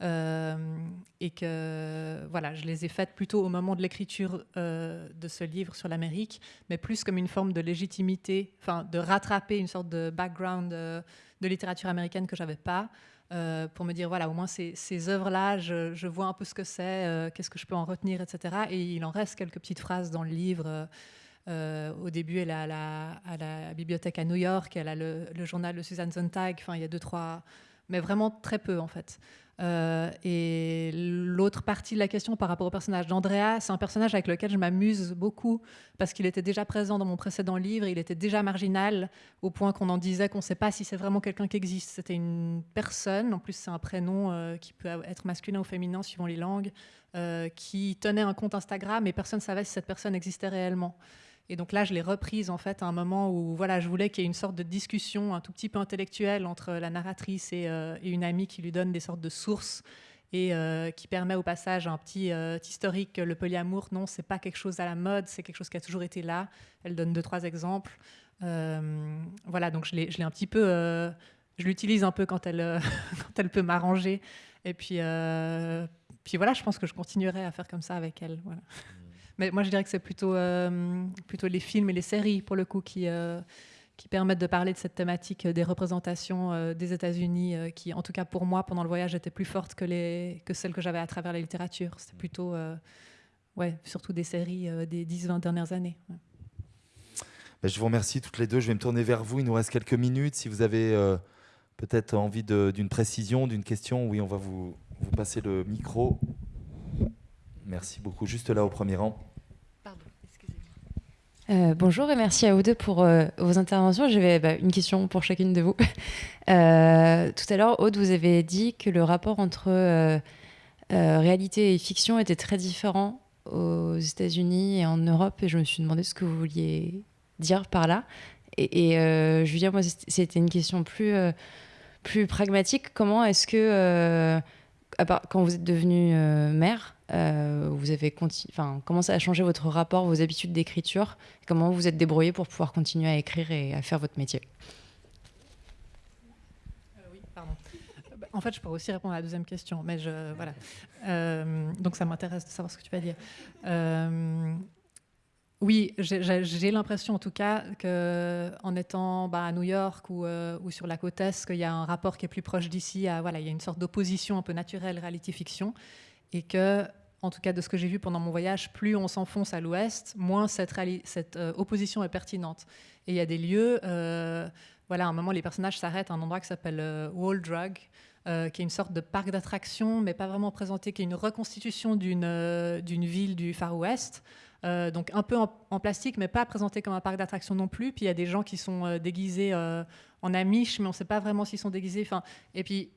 Euh, et que voilà, je les ai faites plutôt au moment de l'écriture de ce livre sur l'Amérique, mais plus comme une forme de légitimité, de rattraper une sorte de background de littérature américaine que j'avais pas. Euh, pour me dire, voilà, au moins ces, œuvres-là, je, vois un peu ce que c'est, euh, qu'est-ce que je peux en retenir, etc. Et il en reste quelques petites phrases dans le livre. Euh, au début, elle est à la, bibliothèque à New York, elle a le, le journal de Suzanne Sontag, enfin, il y a deux, trois, mais vraiment très peu, en fait. Euh, et l'autre partie de la question par rapport au personnage d'Andrea, c'est un personnage avec lequel je m'amuse beaucoup parce qu'il était déjà présent dans mon précédent livre, il était déjà marginal au point qu'on en disait qu'on ne sait pas si c'est vraiment quelqu'un qui existe. C'était une personne, en plus c'est un prénom euh, qui peut être masculin ou féminin suivant les langues, euh, qui tenait un compte Instagram et personne ne savait si cette personne existait réellement. Et donc là, je l'ai reprise en fait à un moment où voilà, je voulais qu'il y ait une sorte de discussion un tout petit peu intellectuelle entre la narratrice et, euh, une amie qui lui donne des sortes de sources et euh, qui permet au passage un petit euh, historique. Le polyamour, non, c'est pas quelque chose à la mode, c'est quelque chose qui a toujours été là. Elle donne deux trois exemples. voilà, donc je l'ai un petit peu, je l'utilise un peu quand elle quand elle peut m'arranger. Et puis puis voilà, je pense que je continuerai à faire comme ça avec elle. Voilà. Mais moi, je dirais que c'est plutôt, euh, plutôt les films et les séries, pour le coup, qui, euh, permettent de parler de cette thématique des représentations euh, des États-Unis, qui, en tout cas pour moi, pendant le voyage, étaient plus fortes que, les, que celles que j'avais à travers la littérature. C'était plutôt, ouais, surtout des séries des 10-20 dernières années. Ben, je vous remercie toutes les deux. Je vais me tourner vers vous. Il nous reste quelques minutes. Si vous avez peut-être envie d'une précision, d'une question, oui, on va vous passer le micro. Merci beaucoup. Juste là au premier rang. Pardon, excusez-moi. bonjour et merci à vous deux pour vos interventions. J'avais bah, une question pour chacune de vous. tout à l'heure, Aude, vous avez dit que le rapport entre réalité et fiction était très différent aux États-Unis et en Europe, et je me suis demandé ce que vous vouliez dire par là. Et, et euh, Julien, moi, c'était une question plus, euh, plus pragmatique. Comment est-ce que, euh, quand vous êtes devenue mère, vous avez enfin, comment ça a changé votre rapport, vos habitudes d'écriture Comment vous vous êtes débrouillé pour pouvoir continuer à écrire et à faire votre métier? En fait, je pourrais aussi répondre à la deuxième question, mais je, voilà. donc ça m'intéresse de savoir ce que tu vas dire. Oui, j'ai l'impression en tout cas qu'en étant bah, à New York euh, ou, sur la côte Est, qu'il y a un rapport qui est plus proche d'ici. Voilà, il y a une sorte d'opposition un peu naturelle réalité-fiction. Et que, en tout cas de ce que j'ai vu pendant mon voyage, plus on s'enfonce à l'ouest, moins cette, euh, opposition est pertinente. Et il y a des lieux, euh, voilà, à un moment, les personnages s'arrêtent à un endroit qui s'appelle Wall Drug, qui est une sorte de parc d'attractions, mais pas vraiment présenté, qui est une reconstitution d'une ville du Far West. Euh, donc un peu en, plastique, mais pas présenté comme un parc d'attractions non plus. Puis il y a des gens qui sont euh, déguisés euh, en amish, mais on ne sait pas vraiment s'ils sont déguisés. Et puis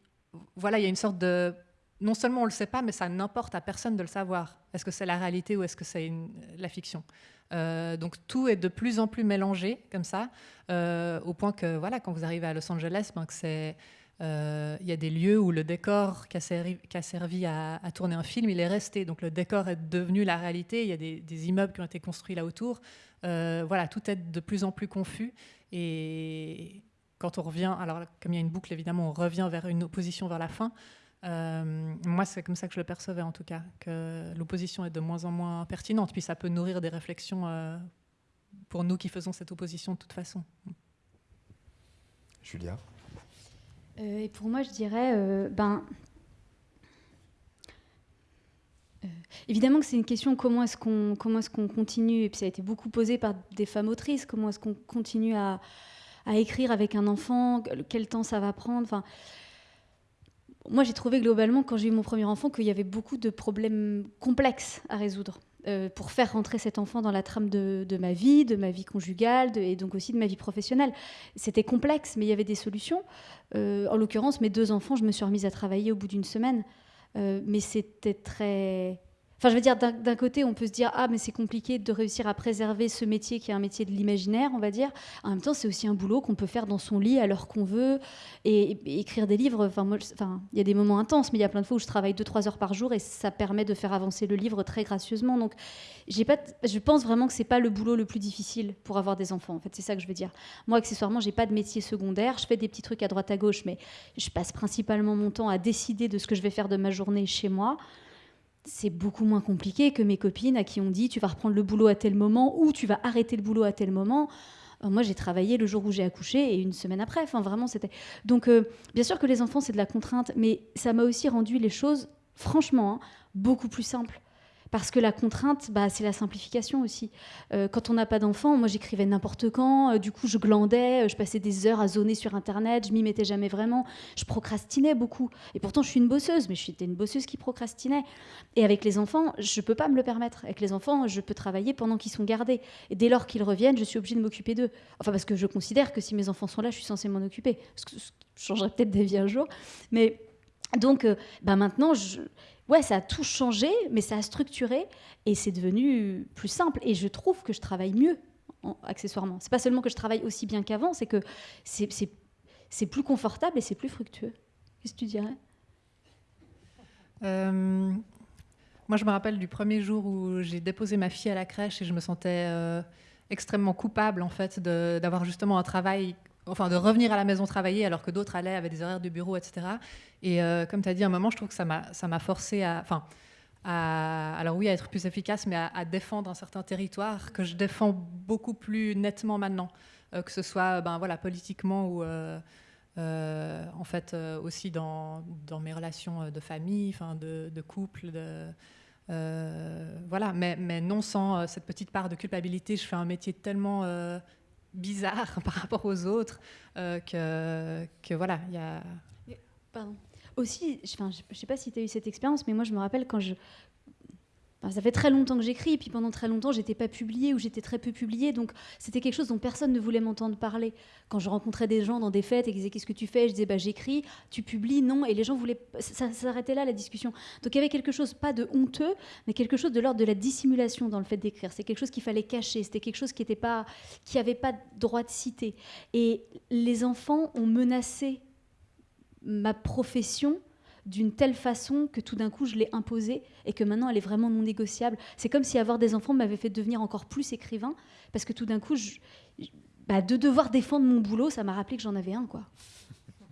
voilà, il y a une sorte de non seulement on le sait pas, mais ça n'importe à personne de le savoir. Est-ce que c'est la réalité ou est-ce que c'est la fiction? Donc tout est de plus en plus mélangé comme ça, au point que voilà, quand vous arrivez à Los Angeles, ben, euh, il y a des lieux où le décor qui a servi, à, tourner un film, il est resté. Donc le décor est devenu la réalité. Il y a des, immeubles qui ont été construits là autour. Euh, voilà, tout est de plus en plus confus. Et quand on revient, alors comme il y a une boucle évidemment, on revient vers une opposition vers la fin. Euh, moi, c'est comme ça que je le percevais en tout cas, que l'opposition est de moins en moins pertinente. Puis ça peut nourrir des réflexions pour nous qui faisons cette opposition de toute façon. Julia? Euh, et pour moi, je dirais, euh, ben, euh, évidemment que c'est une question comment est-ce qu'on comment est-ce qu'on continue. Et puis ça a été beaucoup posé par des femmes autrices. Comment est-ce qu'on continue à, à, écrire avec un enfant? Quel temps ça va prendre? Enfin moi j'ai trouvé globalement quand j'ai eu mon premier enfant qu'il y avait beaucoup de problèmes complexes à résoudre euh, pour faire rentrer cet enfant dans la trame de, ma vie, de ma vie conjugale et donc aussi de ma vie professionnelle. C'était complexe, mais il y avait des solutions. Euh, en l'occurrence, mes deux enfants, je me suis remise à travailler au bout d'une semaine. Euh, mais c'était très Enfin, je veux dire, d'un côté, on peut se dire ah, mais c'est compliqué de réussir à préserver ce métier qui est un métier de l'imaginaire, on va dire. En même temps, c'est aussi un boulot qu'on peut faire dans son lit à l'heure qu'on veut et, écrire des livres. Enfin, il y a des moments intenses, mais il y a plein de fois où je travaille 2-3 heures par jour et ça permet de faire avancer le livre très gracieusement. Donc, je pense vraiment que c'est pas le boulot le plus difficile pour avoir des enfants. En fait, c'est ça que je veux dire. Moi, accessoirement, j'ai pas de métier secondaire. Je fais des petits trucs à droite à gauche, mais je passe principalement mon temps à décider de ce que je vais faire de ma journée chez moi c'est beaucoup moins compliqué que mes copines à qui on dit tu vas reprendre le boulot à tel moment ou tu vas arrêter le boulot à tel moment. Euh, moi, j'ai travaillé le jour où j'ai accouché et une semaine après. Enfin, vraiment, c'était. Donc, euh, bien sûr que les enfants, c'est de la contrainte, mais ça m'a aussi rendu les choses, franchement, hein, beaucoup plus simples. Parce que la contrainte, bah, c'est la simplification aussi. Euh, quand on n'a pas d'enfant, moi j'écrivais n'importe quand, euh, du coup je glandais, euh, je passais des heures à zoner sur Internet, je m'y mettais jamais vraiment, je procrastinais beaucoup. Et pourtant je suis une bosseuse, mais je suis une bosseuse qui procrastinait. Et avec les enfants, je ne peux pas me le permettre. Avec les enfants, je peux travailler pendant qu'ils sont gardés. Et dès lors qu'ils reviennent, je suis obligée de m'occuper d'eux. Enfin parce que je considère que si mes enfants sont là, je suis censée m'en occuper. Ce que je changerai peut-être des vies un jour. Mais donc bah maintenant, je ouais, ça a tout changé, mais ça a structuré et c'est devenu plus simple. Et je trouve que je travaille mieux, en, accessoirement. C'est pas seulement que je travaille aussi bien qu'avant, c'est que c'est plus confortable et c'est plus fructueux. Qu'est-ce que tu dirais? Euh, Moi, je me rappelle du premier jour où j'ai déposé ma fille à la crèche et je me sentais euh, extrêmement coupable, en fait, d'avoir justement un travail enfin de revenir à la maison travailler alors que d'autres allaient, avaient des horaires de bureau, etc. Et euh, comme tu as dit à un moment, je trouve que ça m'a forcé à, enfin, alors oui, à être plus efficace, mais à, défendre un certain territoire que je défends beaucoup plus nettement maintenant, euh, que ce soit ben, voilà, politiquement ou euh, en fait aussi dans, mes relations de famille, de, couple, de, voilà, mais, non sans cette petite part de culpabilité. Je fais un métier tellement bizarre par rapport aux autres euh, que, que, voilà, il y a... Pardon. Aussi, je ne sais pas si tu as eu cette expérience, mais moi je me rappelle quand je, ça fait très longtemps que j'écris, et puis pendant très longtemps, j'étais pas publiée ou j'étais très peu publiée, donc c'était quelque chose dont personne ne voulait m'entendre parler. Quand je rencontrais des gens dans des fêtes et qu'ils disaient qu'est-ce que tu fais, je disais bah j'écris, tu publies, non, et les gens voulaient, ça, s'arrêtait là la discussion. Donc il y avait quelque chose pas de honteux, mais quelque chose de l'ordre de la dissimulation dans le fait d'écrire. C'est quelque chose qu'il fallait cacher, c'était quelque chose qui n'était pas, qui pas droit de citer. Et les enfants ont menacé ma profession d'une telle façon que tout d'un coup je l'ai imposée et que maintenant elle est vraiment non négociable. C'est comme si avoir des enfants m'avait fait devenir encore plus écrivain parce que tout d'un coup, bah, de devoir défendre mon boulot, ça m'a rappelé que j'en avais un. quoi.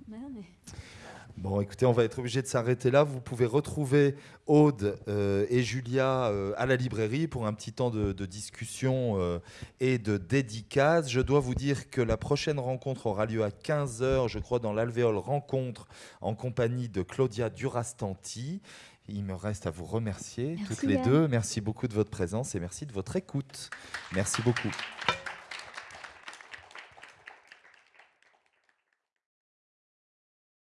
Bon, écoutez, on va être obligé de s'arrêter là. Vous pouvez retrouver Aude euh, et Julia euh, à la librairie pour un petit temps de, discussion euh, et de dédicace. Je dois vous dire que la prochaine rencontre aura lieu à 15h, je crois, dans l'Alvéole Rencontre en compagnie de Claudia Durastanti. Il me reste à vous remercier toutes les deux. Merci beaucoup de votre présence et merci de votre écoute. Merci beaucoup.